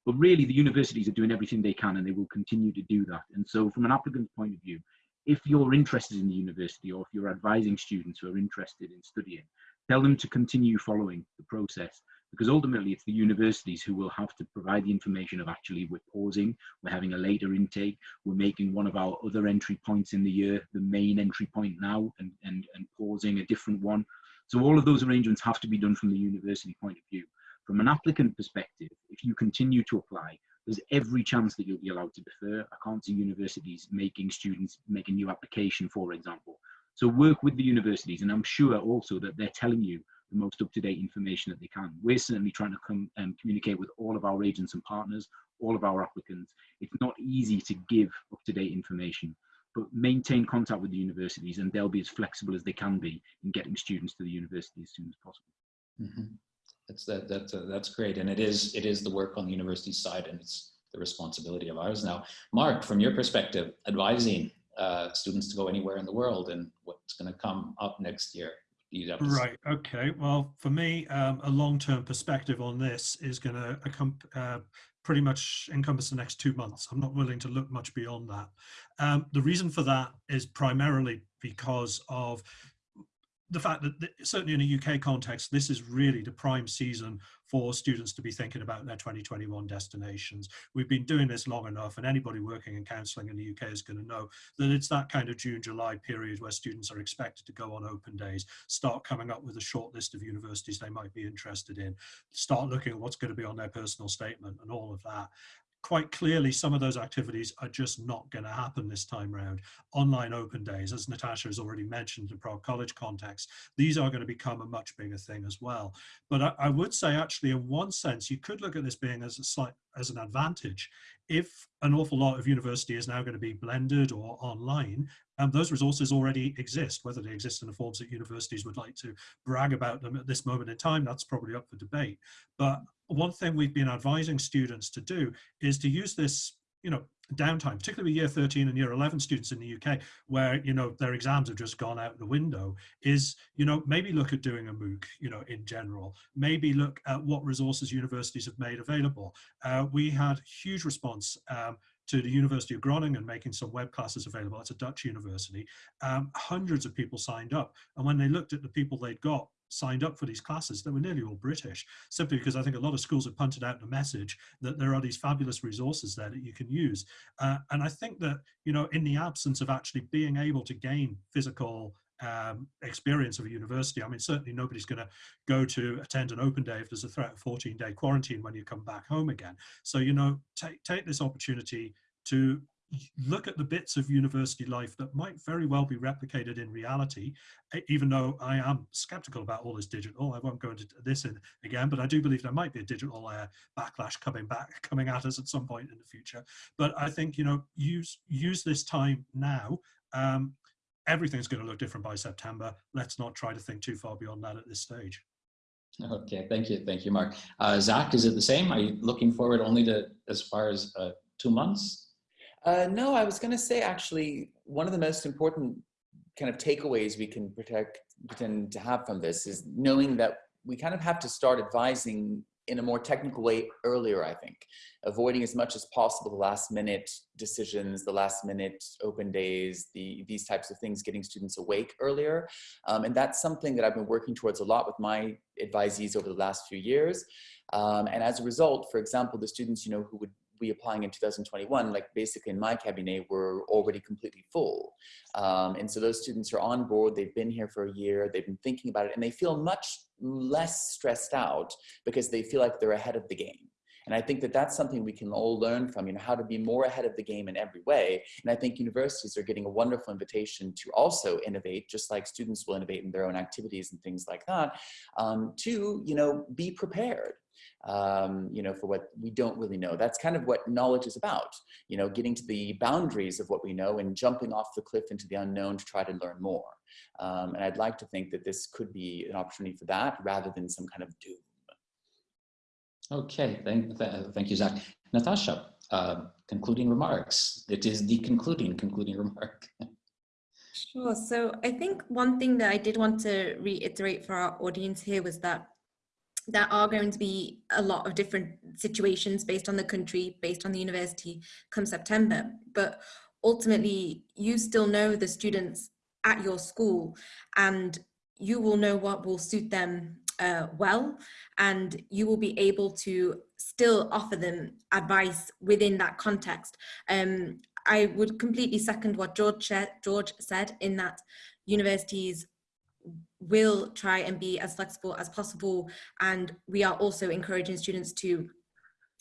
But really the universities are doing everything they can and they will continue to do that. And so from an applicant's point of view, if you're interested in the university or if you're advising students who are interested in studying, tell them to continue following the process because ultimately it's the universities who will have to provide the information of actually we're pausing, we're having a later intake, we're making one of our other entry points in the year the main entry point now and, and, and pausing a different one. So all of those arrangements have to be done from the university point of view. From an applicant perspective, if you continue to apply, there's every chance that you'll be allowed to defer. I can't see universities making students make a new application, for example. So work with the universities, and I'm sure also that they're telling you the most up-to-date information that they can. We're certainly trying to come and communicate with all of our agents and partners, all of our applicants. It's not easy to give up-to-date information, but maintain contact with the universities and they'll be as flexible as they can be in getting students to the university as soon as possible. Mm -hmm. That's that that's uh, that's great, and it is it is the work on the university side, and it's the responsibility of ours now. Mark, from your perspective, advising uh, students to go anywhere in the world and what's going to come up next year. Right. Okay. Well, for me, um, a long-term perspective on this is going to uh, pretty much encompass the next two months. I'm not willing to look much beyond that. Um, the reason for that is primarily because of the fact that certainly in a UK context, this is really the prime season for students to be thinking about their 2021 destinations. We've been doing this long enough and anybody working in counselling in the UK is going to know that it's that kind of June, July period where students are expected to go on open days, start coming up with a short list of universities they might be interested in, start looking at what's going to be on their personal statement and all of that quite clearly some of those activities are just not going to happen this time round. Online open days, as Natasha has already mentioned in Prague College context, these are going to become a much bigger thing as well. But I, I, would say actually in one sense, you could look at this being as a slight as an advantage. If an awful lot of university is now going to be blended or online, um, those resources already exist, whether they exist in the forms that universities would like to brag about them at this moment in time, that's probably up for debate. But one thing we've been advising students to do is to use this you know downtime particularly year 13 and year 11 students in the uk where you know their exams have just gone out the window is you know maybe look at doing a mooc you know in general maybe look at what resources universities have made available uh, we had huge response um, to the University of Groningen making some web classes available. It's a Dutch university. Um, hundreds of people signed up. And when they looked at the people they'd got signed up for these classes, they were nearly all British, simply because I think a lot of schools have punted out the message that there are these fabulous resources there that you can use. Uh, and I think that, you know, in the absence of actually being able to gain physical um, experience of a university. I mean, certainly nobody's going to go to attend an open day if there's a threat of 14 day quarantine when you come back home again. So, you know, take, take this opportunity to look at the bits of university life that might very well be replicated in reality, even though I am skeptical about all this digital. I won't go into this in again, but I do believe there might be a digital uh, backlash coming back, coming at us at some point in the future. But I think, you know, use, use this time now. Um, everything's going to look different by September. Let's not try to think too far beyond that at this stage. Okay, thank you. Thank you, Mark. Uh, Zach, is it the same? Are you looking forward only to as far as uh, two months? Uh, no, I was going to say actually one of the most important kind of takeaways we can protect pretend to have from this is knowing that we kind of have to start advising in a more technical way earlier, I think, avoiding as much as possible the last minute decisions, the last minute open days, the, these types of things, getting students awake earlier. Um, and that's something that I've been working towards a lot with my advisees over the last few years. Um, and as a result, for example, the students, you know, who would be applying in 2021, like basically in my cabinet, were already completely full. Um, and so those students are on board, they've been here for a year, they've been thinking about it, and they feel much less stressed out because they feel like they're ahead of the game. And I think that that's something we can all learn from, you know, how to be more ahead of the game in every way. And I think universities are getting a wonderful invitation to also innovate, just like students will innovate in their own activities and things like that, um, to, you know, be prepared um, you know, for what we don't really know. That's kind of what knowledge is about, you know, getting to the boundaries of what we know and jumping off the cliff into the unknown to try to learn more. Um, and I'd like to think that this could be an opportunity for that rather than some kind of doom. Okay, thank, thank you, Zach. Natasha, uh, concluding remarks. It is the concluding, concluding remark. Sure. So I think one thing that I did want to reiterate for our audience here was that there are going to be a lot of different situations based on the country, based on the university come September. But ultimately, you still know the students at your school and you will know what will suit them uh, well and you will be able to still offer them advice within that context. Um, I would completely second what George, George said in that universities will try and be as flexible as possible. And we are also encouraging students to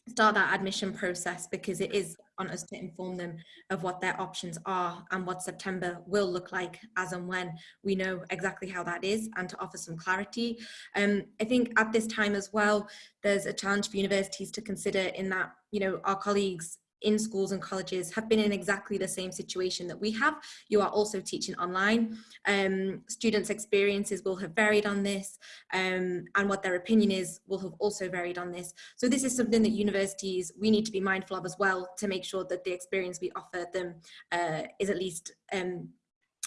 start that admission process because it is on us to inform them of what their options are and what September will look like as and when we know exactly how that is and to offer some clarity. Um, I think at this time as well, there's a challenge for universities to consider in that, you know, our colleagues in schools and colleges have been in exactly the same situation that we have. You are also teaching online. Um, students' experiences will have varied on this um, and what their opinion is will have also varied on this. So this is something that universities, we need to be mindful of as well to make sure that the experience we offer them uh, is at least um,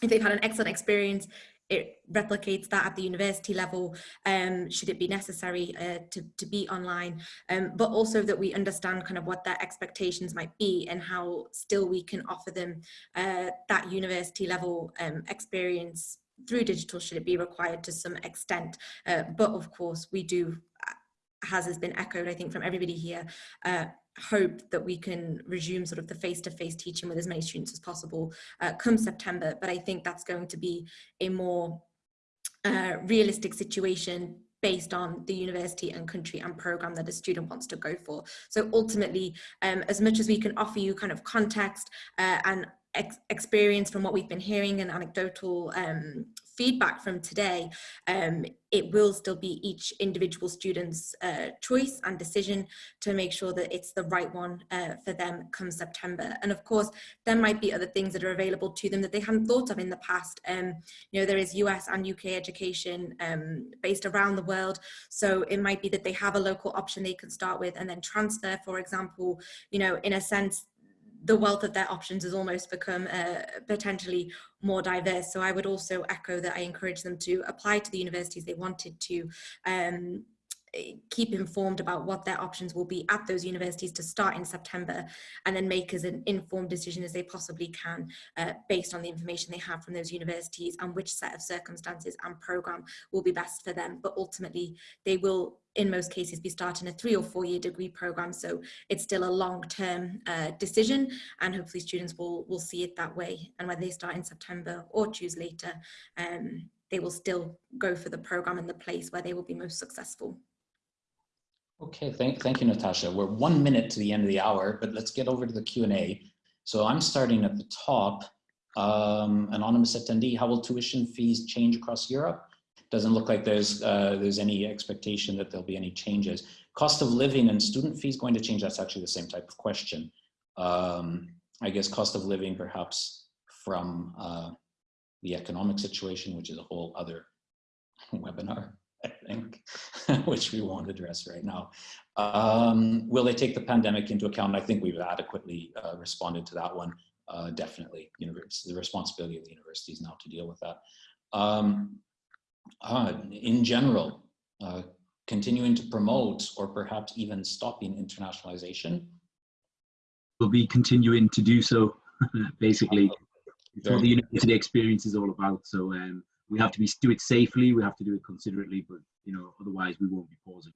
if they've had an excellent experience, it replicates that at the university level, um, should it be necessary uh, to, to be online, um, but also that we understand kind of what their expectations might be and how still we can offer them uh, that university level um, experience through digital should it be required to some extent. Uh, but of course we do, as has been echoed I think from everybody here, uh, hope that we can resume sort of the face-to-face -face teaching with as many students as possible uh, come September. But I think that's going to be a more uh, realistic situation based on the university and country and program that a student wants to go for. So ultimately, um, as much as we can offer you kind of context uh, and ex experience from what we've been hearing and anecdotal um, feedback from today, um, it will still be each individual student's uh, choice and decision to make sure that it's the right one uh, for them come September. And of course, there might be other things that are available to them that they hadn't thought of in the past. Um, you know, there is US and UK education um, based around the world. So it might be that they have a local option they can start with and then transfer, for example, you know, in a sense, the wealth of their options has almost become uh, potentially more diverse. So I would also echo that I encourage them to apply to the universities they wanted to um, keep informed about what their options will be at those universities to start in September and then make as an informed decision as they possibly can uh, based on the information they have from those universities and which set of circumstances and program will be best for them. But ultimately, they will in most cases be starting a three or four year degree program so it's still a long-term uh, decision and hopefully students will will see it that way and whether they start in September or choose later um, they will still go for the program and the place where they will be most successful. Okay, thank, thank you, Natasha. We're one minute to the end of the hour, but let's get over to the Q&A. So I'm starting at the top. Um, anonymous attendee, how will tuition fees change across Europe? Doesn't look like there's, uh, there's any expectation that there'll be any changes. Cost of living and student fees going to change? That's actually the same type of question. Um, I guess cost of living perhaps from uh, the economic situation, which is a whole other webinar. I think, which we won't address right now. Um, will they take the pandemic into account? I think we've adequately uh, responded to that one. Uh, definitely, you know, it's the responsibility of the universities now to deal with that. Um, uh, in general, uh, continuing to promote or perhaps even stopping internationalization? We'll be continuing to do so, basically. It's what the university experience is all about. So um, we have to be do it safely. We have to do it considerately, but you know, otherwise we won't be pausing.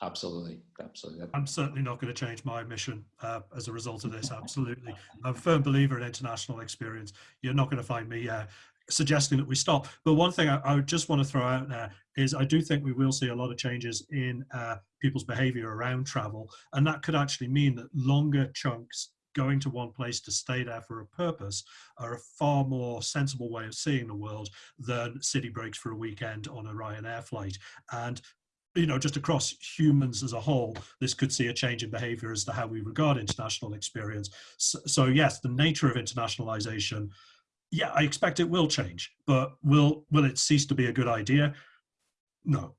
Absolutely, absolutely. I'm certainly not going to change my mission uh, as a result of this. Absolutely. I'm a firm believer in international experience. You're not going to find me uh, suggesting that we stop. But one thing I, I would just want to throw out there is I do think we will see a lot of changes in uh, people's behavior around travel. And that could actually mean that longer chunks going to one place to stay there for a purpose are a far more sensible way of seeing the world than city breaks for a weekend on a Ryanair flight. And you know, just across humans as a whole, this could see a change in behavior as to how we regard international experience. So, so yes, the nature of internationalization, yeah, I expect it will change, but will will it cease to be a good idea? No.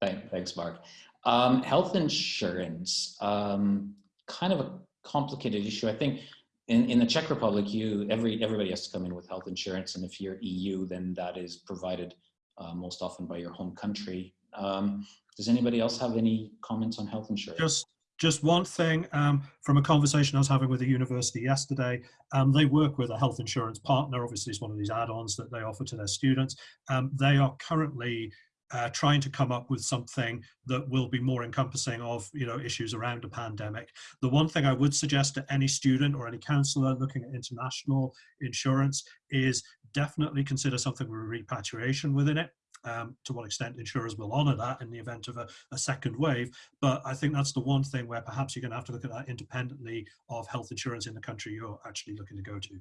Thanks, Mark. Um, health insurance, um, kind of a complicated issue. I think in, in the Czech Republic, you every everybody has to come in with health insurance, and if you're EU, then that is provided uh, most often by your home country. Um, does anybody else have any comments on health insurance? Just just one thing um, from a conversation I was having with a university yesterday. Um, they work with a health insurance partner. Obviously, it's one of these add-ons that they offer to their students. Um, they are currently uh, trying to come up with something that will be more encompassing of you know issues around a pandemic. The one thing I would suggest to any student or any counselor looking at international insurance is definitely consider something with repatriation within it. Um, to what extent insurers will honour that in the event of a, a, second wave. But I think that's the one thing where perhaps you're going to have to look at that independently of health insurance in the country you're actually looking to go to.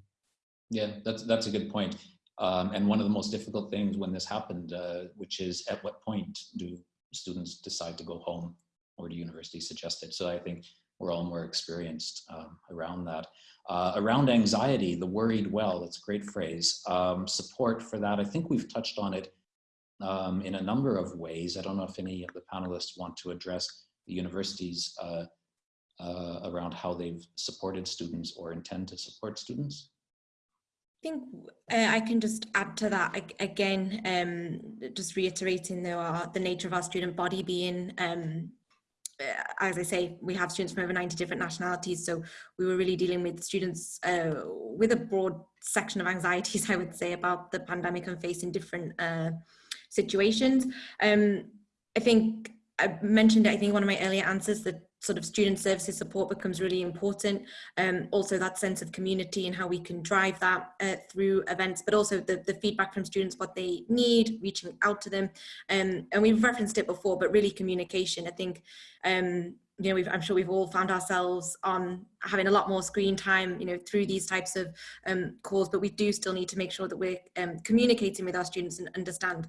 Yeah, that's that's a good point. Um, and one of the most difficult things when this happened, uh, which is at what point do students decide to go home or do universities suggest it? So I think we're all more experienced um, around that. Uh, around anxiety, the worried well, that's a great phrase. Um, support for that, I think we've touched on it um, in a number of ways. I don't know if any of the panelists want to address the universities uh, uh, around how they've supported students or intend to support students. I think uh, I can just add to that again, um, just reiterating the, uh, the nature of our student body being, um, uh, as I say, we have students from over 90 different nationalities, so we were really dealing with students uh, with a broad section of anxieties, I would say, about the pandemic and facing different uh, situations. Um, I think I mentioned, I think one of my earlier answers that sort of student services support becomes really important. Um, also that sense of community and how we can drive that uh, through events, but also the, the feedback from students, what they need, reaching out to them. Um, and we've referenced it before, but really communication. I think, um, you know, I'm sure we've all found ourselves on having a lot more screen time, you know, through these types of um, calls, but we do still need to make sure that we're um, communicating with our students and understand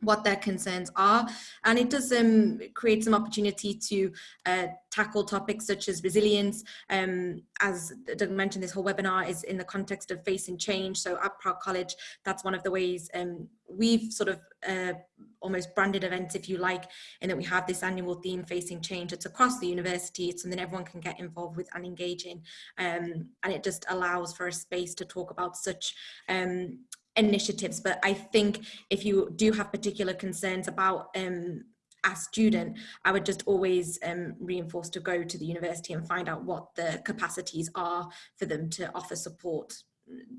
what their concerns are. And it does um, create some opportunity to uh, tackle topics such as resilience. Um, as Doug mentioned this whole webinar is in the context of facing change. So at Prague College that's one of the ways um, we've sort of uh, almost branded events if you like in that we have this annual theme facing change. It's across the university. It's something everyone can get involved with and engage in. Um, and it just allows for a space to talk about such um, initiatives but I think if you do have particular concerns about um, a student, I would just always um, reinforce to go to the university and find out what the capacities are for them to offer support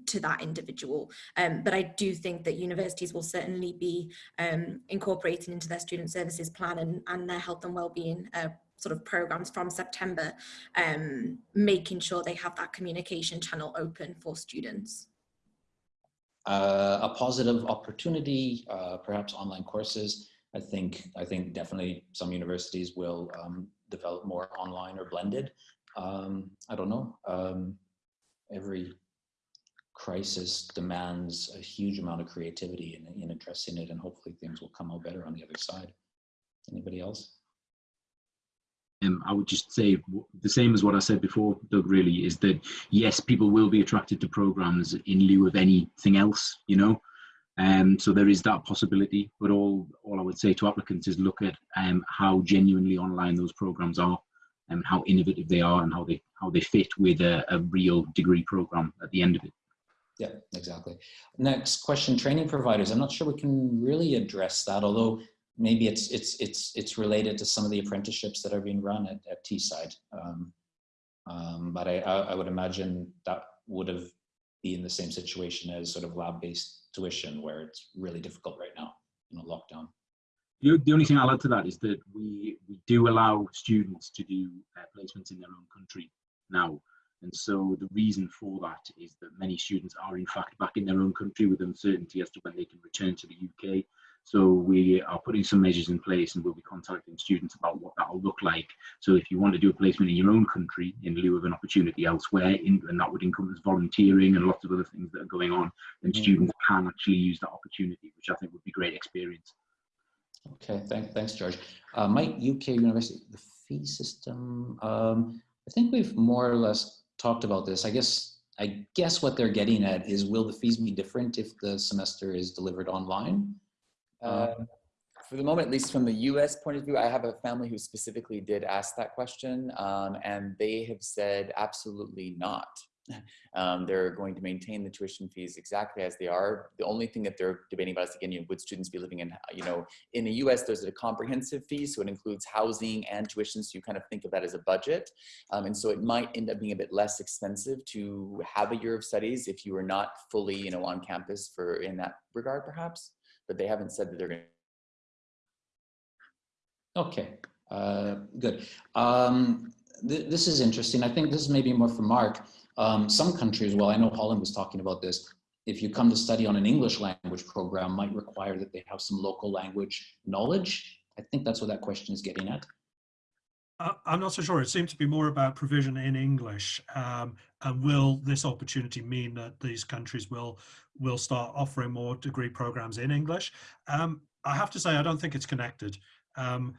to that individual. Um, but I do think that universities will certainly be um, incorporating into their student services plan and, and their health and well-being uh, sort of programs from September, um, making sure they have that communication channel open for students uh, a positive opportunity, uh, perhaps online courses. I think I think definitely some universities will um, develop more online or blended. Um, I don't know. Um, every crisis demands a huge amount of creativity in, in addressing it, and hopefully things will come out better on the other side. Anybody else? Um, I would just say the same as what I said before, Doug, really, is that yes, people will be attracted to programs in lieu of anything else, you know. Um, so there is that possibility, but all, all I would say to applicants is look at um, how genuinely online those programs are and how innovative they are and how they, how they fit with a, a real degree program at the end of it. Yeah, exactly. Next question, training providers. I'm not sure we can really address that, although maybe it's it's it's it's related to some of the apprenticeships that are being run at, at Teesside. Um, um, but I, I, would imagine that would have be in the same situation as sort of lab-based tuition, where it's really difficult right now in a lockdown. The, the only thing I'll add to that is that we, we do allow students to do uh, placements in their own country now. And so the reason for that is that many students are in fact back in their own country with uncertainty as to when they can return to the UK. So we are putting some measures in place and we'll be contacting students about what that will look like. So if you want to do a placement in your own country in lieu of an opportunity elsewhere, in, and that would encompass volunteering and lots of other things that are going on, then Mhm. students can actually use that opportunity, which I think would be great experience. Okay, thank, thanks, George. Uh, Mike, UK University, the fee system. Um, I think we've more or less talked about this. I guess I guess what they're getting at is will the fees be different if the semester is delivered online? Uh, for the moment, at least from the US point of view, I have a family who specifically did ask that question, um, and they have said absolutely not. Um, they're going to maintain the tuition fees exactly as they are. The only thing that they're debating about is again, you know, would students be living in, you know, in the US, there's a comprehensive fee, so it includes housing and tuition, so you kind of think of that as a budget. Um, and so it might end up being a bit less expensive to have a year of studies if you are not fully, you know, on campus for in that regard, perhaps. But they haven't said that they're going to Okay, uh, good. Um, th this is interesting. I think this is maybe more for Mark. Um, some countries, well, I know Holland was talking about this. If you come to study on an English language program, might require that they have some local language knowledge. I think that's what that question is getting at. I'm not so sure. It seemed to be more about provision in English. Um, and will this opportunity mean that these countries will will start offering more degree programs in English? Um, I have to say, I don't think it's connected. Um,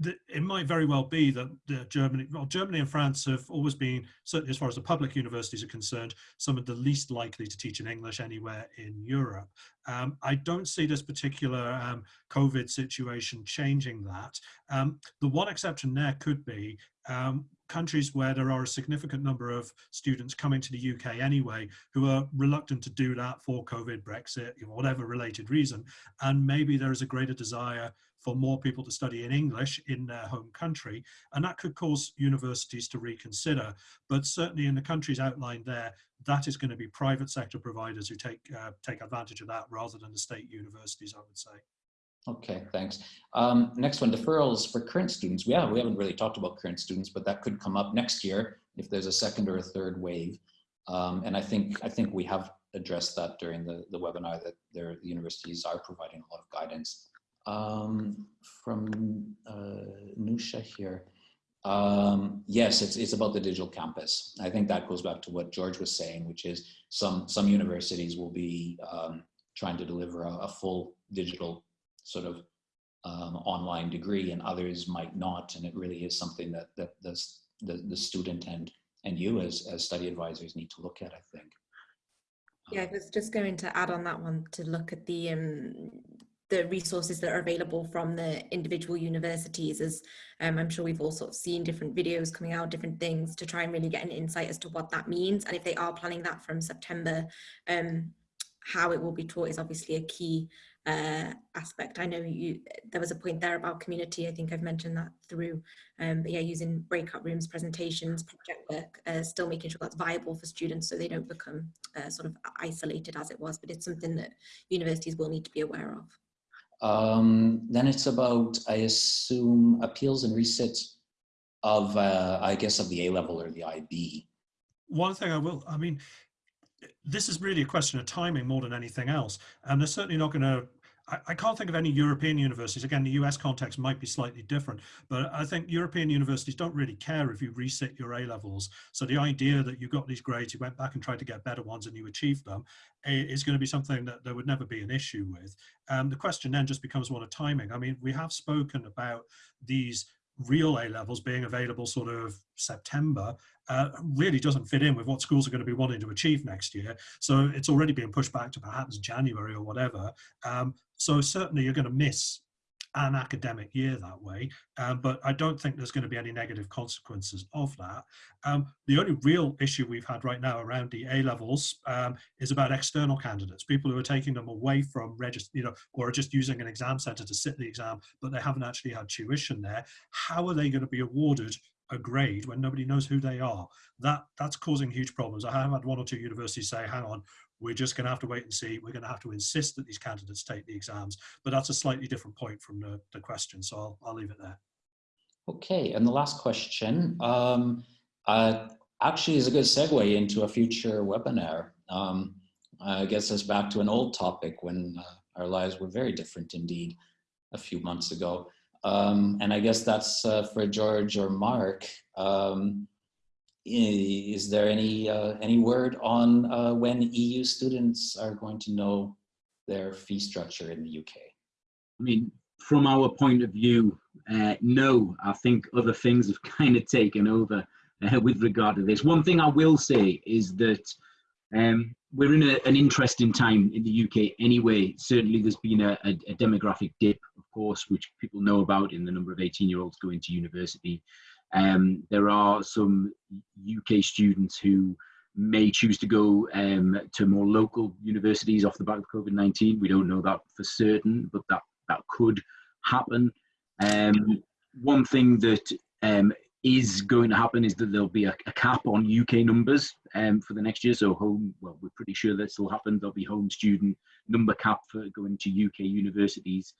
the, it might very well be that the Germany, well, Germany and France have always been, certainly as far as the public universities are concerned, some of the least likely to teach in English anywhere in Europe. Um, I don't see this particular um, COVID situation changing that. Um, the one exception there could be um, countries where there are a significant number of students coming to the UK anyway who are reluctant to do that for COVID, Brexit, you know, whatever related reason. And maybe there is a greater desire for more people to study in English in their home country. And that could cause universities to reconsider. But certainly in the countries outlined there, that is going to be private sector providers who take, uh, take advantage of that rather than the state universities, I would say. Okay, thanks. Um, next one, deferrals for current students. Yeah, we haven't really talked about current students, but that could come up next year if there's a second or a third wave. Um, and I think I think we have addressed that during the, the webinar that the universities are providing a lot of guidance. Um, from uh, Nusha here. Um, yes, it's, it's about the digital campus. I think that goes back to what George was saying, which is some, some universities will be um, trying to deliver a, a full digital sort of um, online degree and others might not. And it really is something that, that the, the, the student and, and you as, as study advisors need to look at, I think. Yeah, I was just going to add on that one to look at the um, the resources that are available from the individual universities as um, I'm sure we've all sort of seen different videos coming out, different things to try and really get an insight as to what that means. And if they are planning that from September, um, how it will be taught is obviously a key uh, aspect. I know you there was a point there about community. I think I've mentioned that through, um, but yeah, using breakout rooms, presentations, project work, uh, still making sure that's viable for students so they don't become uh, sort of isolated as it was. But it's something that universities will need to be aware of. Um, then it's about, I assume, appeals and resits of, uh, I guess, of the A level or the IB. One thing I will, I mean, this is really a question of timing more than anything else. And they're certainly not going to, I can't think of any European universities. Again, the US context might be slightly different, but I think European universities don't really care if you reset your A levels. So the idea that you got these grades, you went back and tried to get better ones and you achieved them is going to be something that there would never be an issue with. Um, the question then just becomes one of timing. I mean, we have spoken about these real A levels being available sort of September uh, really doesn't fit in with what schools are going to be wanting to achieve next year. So it's already being pushed back to perhaps January or whatever. Um, so certainly you're going to miss an academic year that way, um, but I don't think there's going to be any negative consequences of that. Um, the only real issue we've had right now around the A levels um, is about external candidates, people who are taking them away from register, you know, or are just using an exam center to sit the exam, but they haven't actually had tuition there. How are they going to be awarded a grade when nobody knows who they are. That that's causing huge problems. I have had one or two universities say, hang on, we're just going to have to wait and see. We're going to have to insist that these candidates take the exams, but that's a slightly different point from the, the question. So I'll, I'll leave it there. Okay, and the last question um, uh, actually is a good segue into a future webinar. Um, I guess us back to an old topic when uh, our lives were very different indeed a few months ago. Um, and I guess that's uh, for George or Mark. Um, is there any uh, any word on uh, when EU students are going to know their fee structure in the UK? I mean, from our point of view, uh, no. I think other things have kind of taken over uh, with regard to this. One thing I will say is that um, we're in a, an interesting time in the UK anyway. Certainly, there's been a, a, a demographic dip, of course, which people know about in the number of 18 year olds going to university. Um, there are some UK students who may choose to go um, to more local universities off the back of COVID-19. We don't know that for certain, but that, that could happen. Um, one thing that um, is going to happen is that there'll be a, a cap on UK numbers um, for the next year. So home, well, we're pretty sure this will happen. There'll be home student number cap for going to UK universities.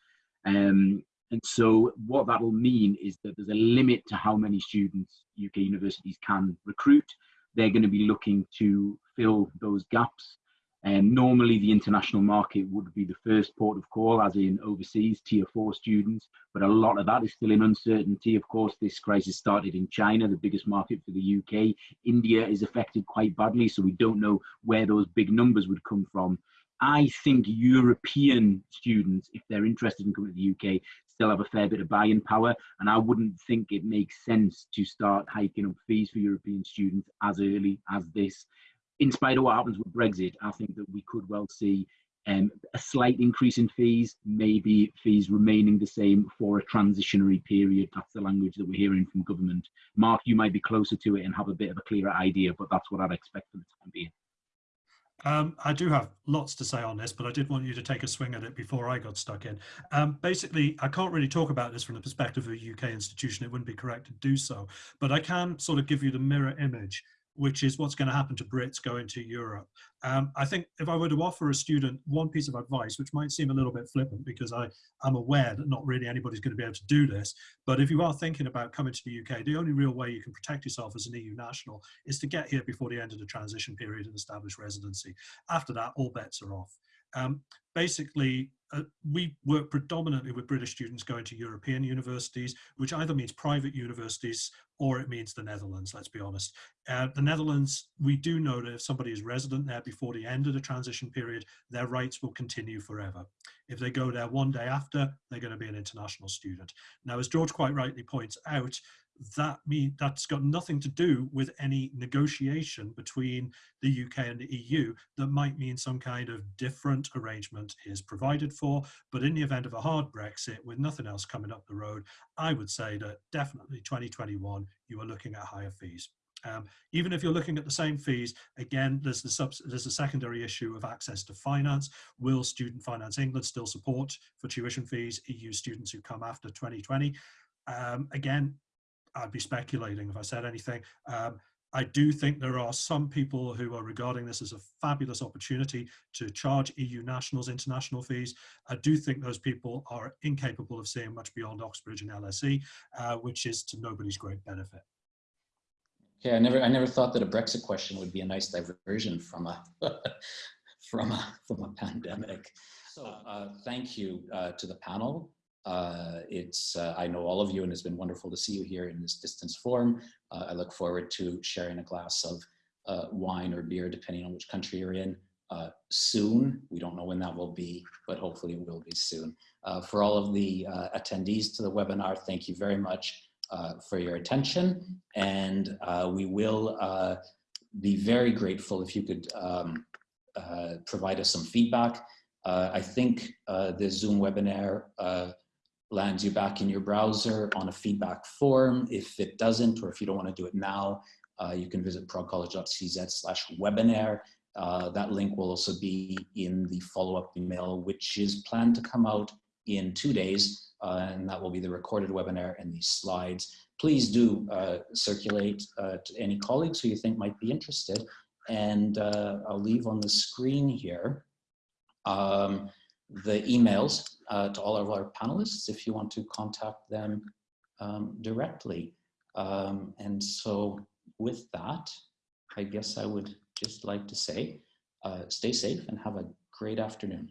Um, and so what that'll mean is that there's a limit to how many students UK universities can recruit. They're going to be looking to fill those gaps. And normally the international market would be the first port of call, as in overseas tier four students, but a lot of that is still in uncertainty. Of course, this crisis started in China, the biggest market for the UK. India is affected quite badly, so we don't know where those big numbers would come from. I think European students, if they're interested in coming to the UK, still have a fair bit of buying power, and I wouldn't think it makes sense to start hiking up fees for European students as early as this in spite of what happens with Brexit, I think that we could well see um, a slight increase in fees, maybe fees remaining the same for a transitionary period. That's the language that we're hearing from government. Mark, you might be closer to it and have a bit of a clearer idea, but that's what I'd expect for the time being. Um, I do have lots to say on this, but I did want you to take a swing at it before I got stuck in. Um, basically, I can't really talk about this from the perspective of a UK institution. It wouldn't be correct to do so, but I can sort of give you the mirror image which is what's going to happen to Brits going to Europe. Um, I think if I were to offer a student one piece of advice, which might seem a little bit flippant because I am aware that not really anybody's going to be able to do this, but if you are thinking about coming to the UK, the only real way you can protect yourself as an EU national is to get here before the end of the transition period and establish residency. After that, all bets are off. Um, basically, uh, we work predominantly with British students going to European universities, which either means private universities or it means the Netherlands, let's be honest. Uh, the Netherlands, we do know that if somebody is resident there before the end of the transition period, their rights will continue forever. If they go there one day after, they're going to be an international student. Now, as George quite rightly points out, that mean that's got nothing to do with any negotiation between the UK and the EU that might mean some kind of different arrangement is provided for. But in the event of a hard Brexit with nothing else coming up the road, I would say that definitely 2021, you are looking at higher fees. Um, even if you're looking at the same fees, again, there's the there's a secondary issue of access to finance. Will Student Finance England still support for tuition fees EU students who come after 2020? Um, again, I'd be speculating if I said anything. Um, I do think there are some people who are regarding this as a fabulous opportunity to charge EU nationals international fees. I do think those people are incapable of seeing much beyond Oxbridge and LSE, uh, which is to nobody's great benefit. Yeah, I never, I never thought that a Brexit question would be a nice diversion from a, from a, from a pandemic. So uh, thank you uh, to the panel. Uh, it's, uh, I know all of you and it's been wonderful to see you here in this distance form. Uh, I look forward to sharing a glass of uh, wine or beer, depending on which country you're in, uh, soon. We don't know when that will be, but hopefully it will be soon. Uh, for all of the attendees to the webinar, thank you very much for your attention. And we will be very grateful if you could um, provide us some feedback. I think the Zoom webinar lands you back in your browser on a feedback form. If it doesn't, or if you don't want to do it now, uh, you can visit praguecollege.cz slash webinar. Uh, that link will also be in the follow-up email, which is planned to come out in two days, uh, and that will be the recorded webinar and these slides. Please do uh, circulate uh, to any colleagues who you think might be interested, and uh, I'll leave on the screen here um, the emails uh, to all of our panelists if you want to contact them um, directly. Um, and so with that, I guess I would just like to say, uh, stay safe and have a great afternoon.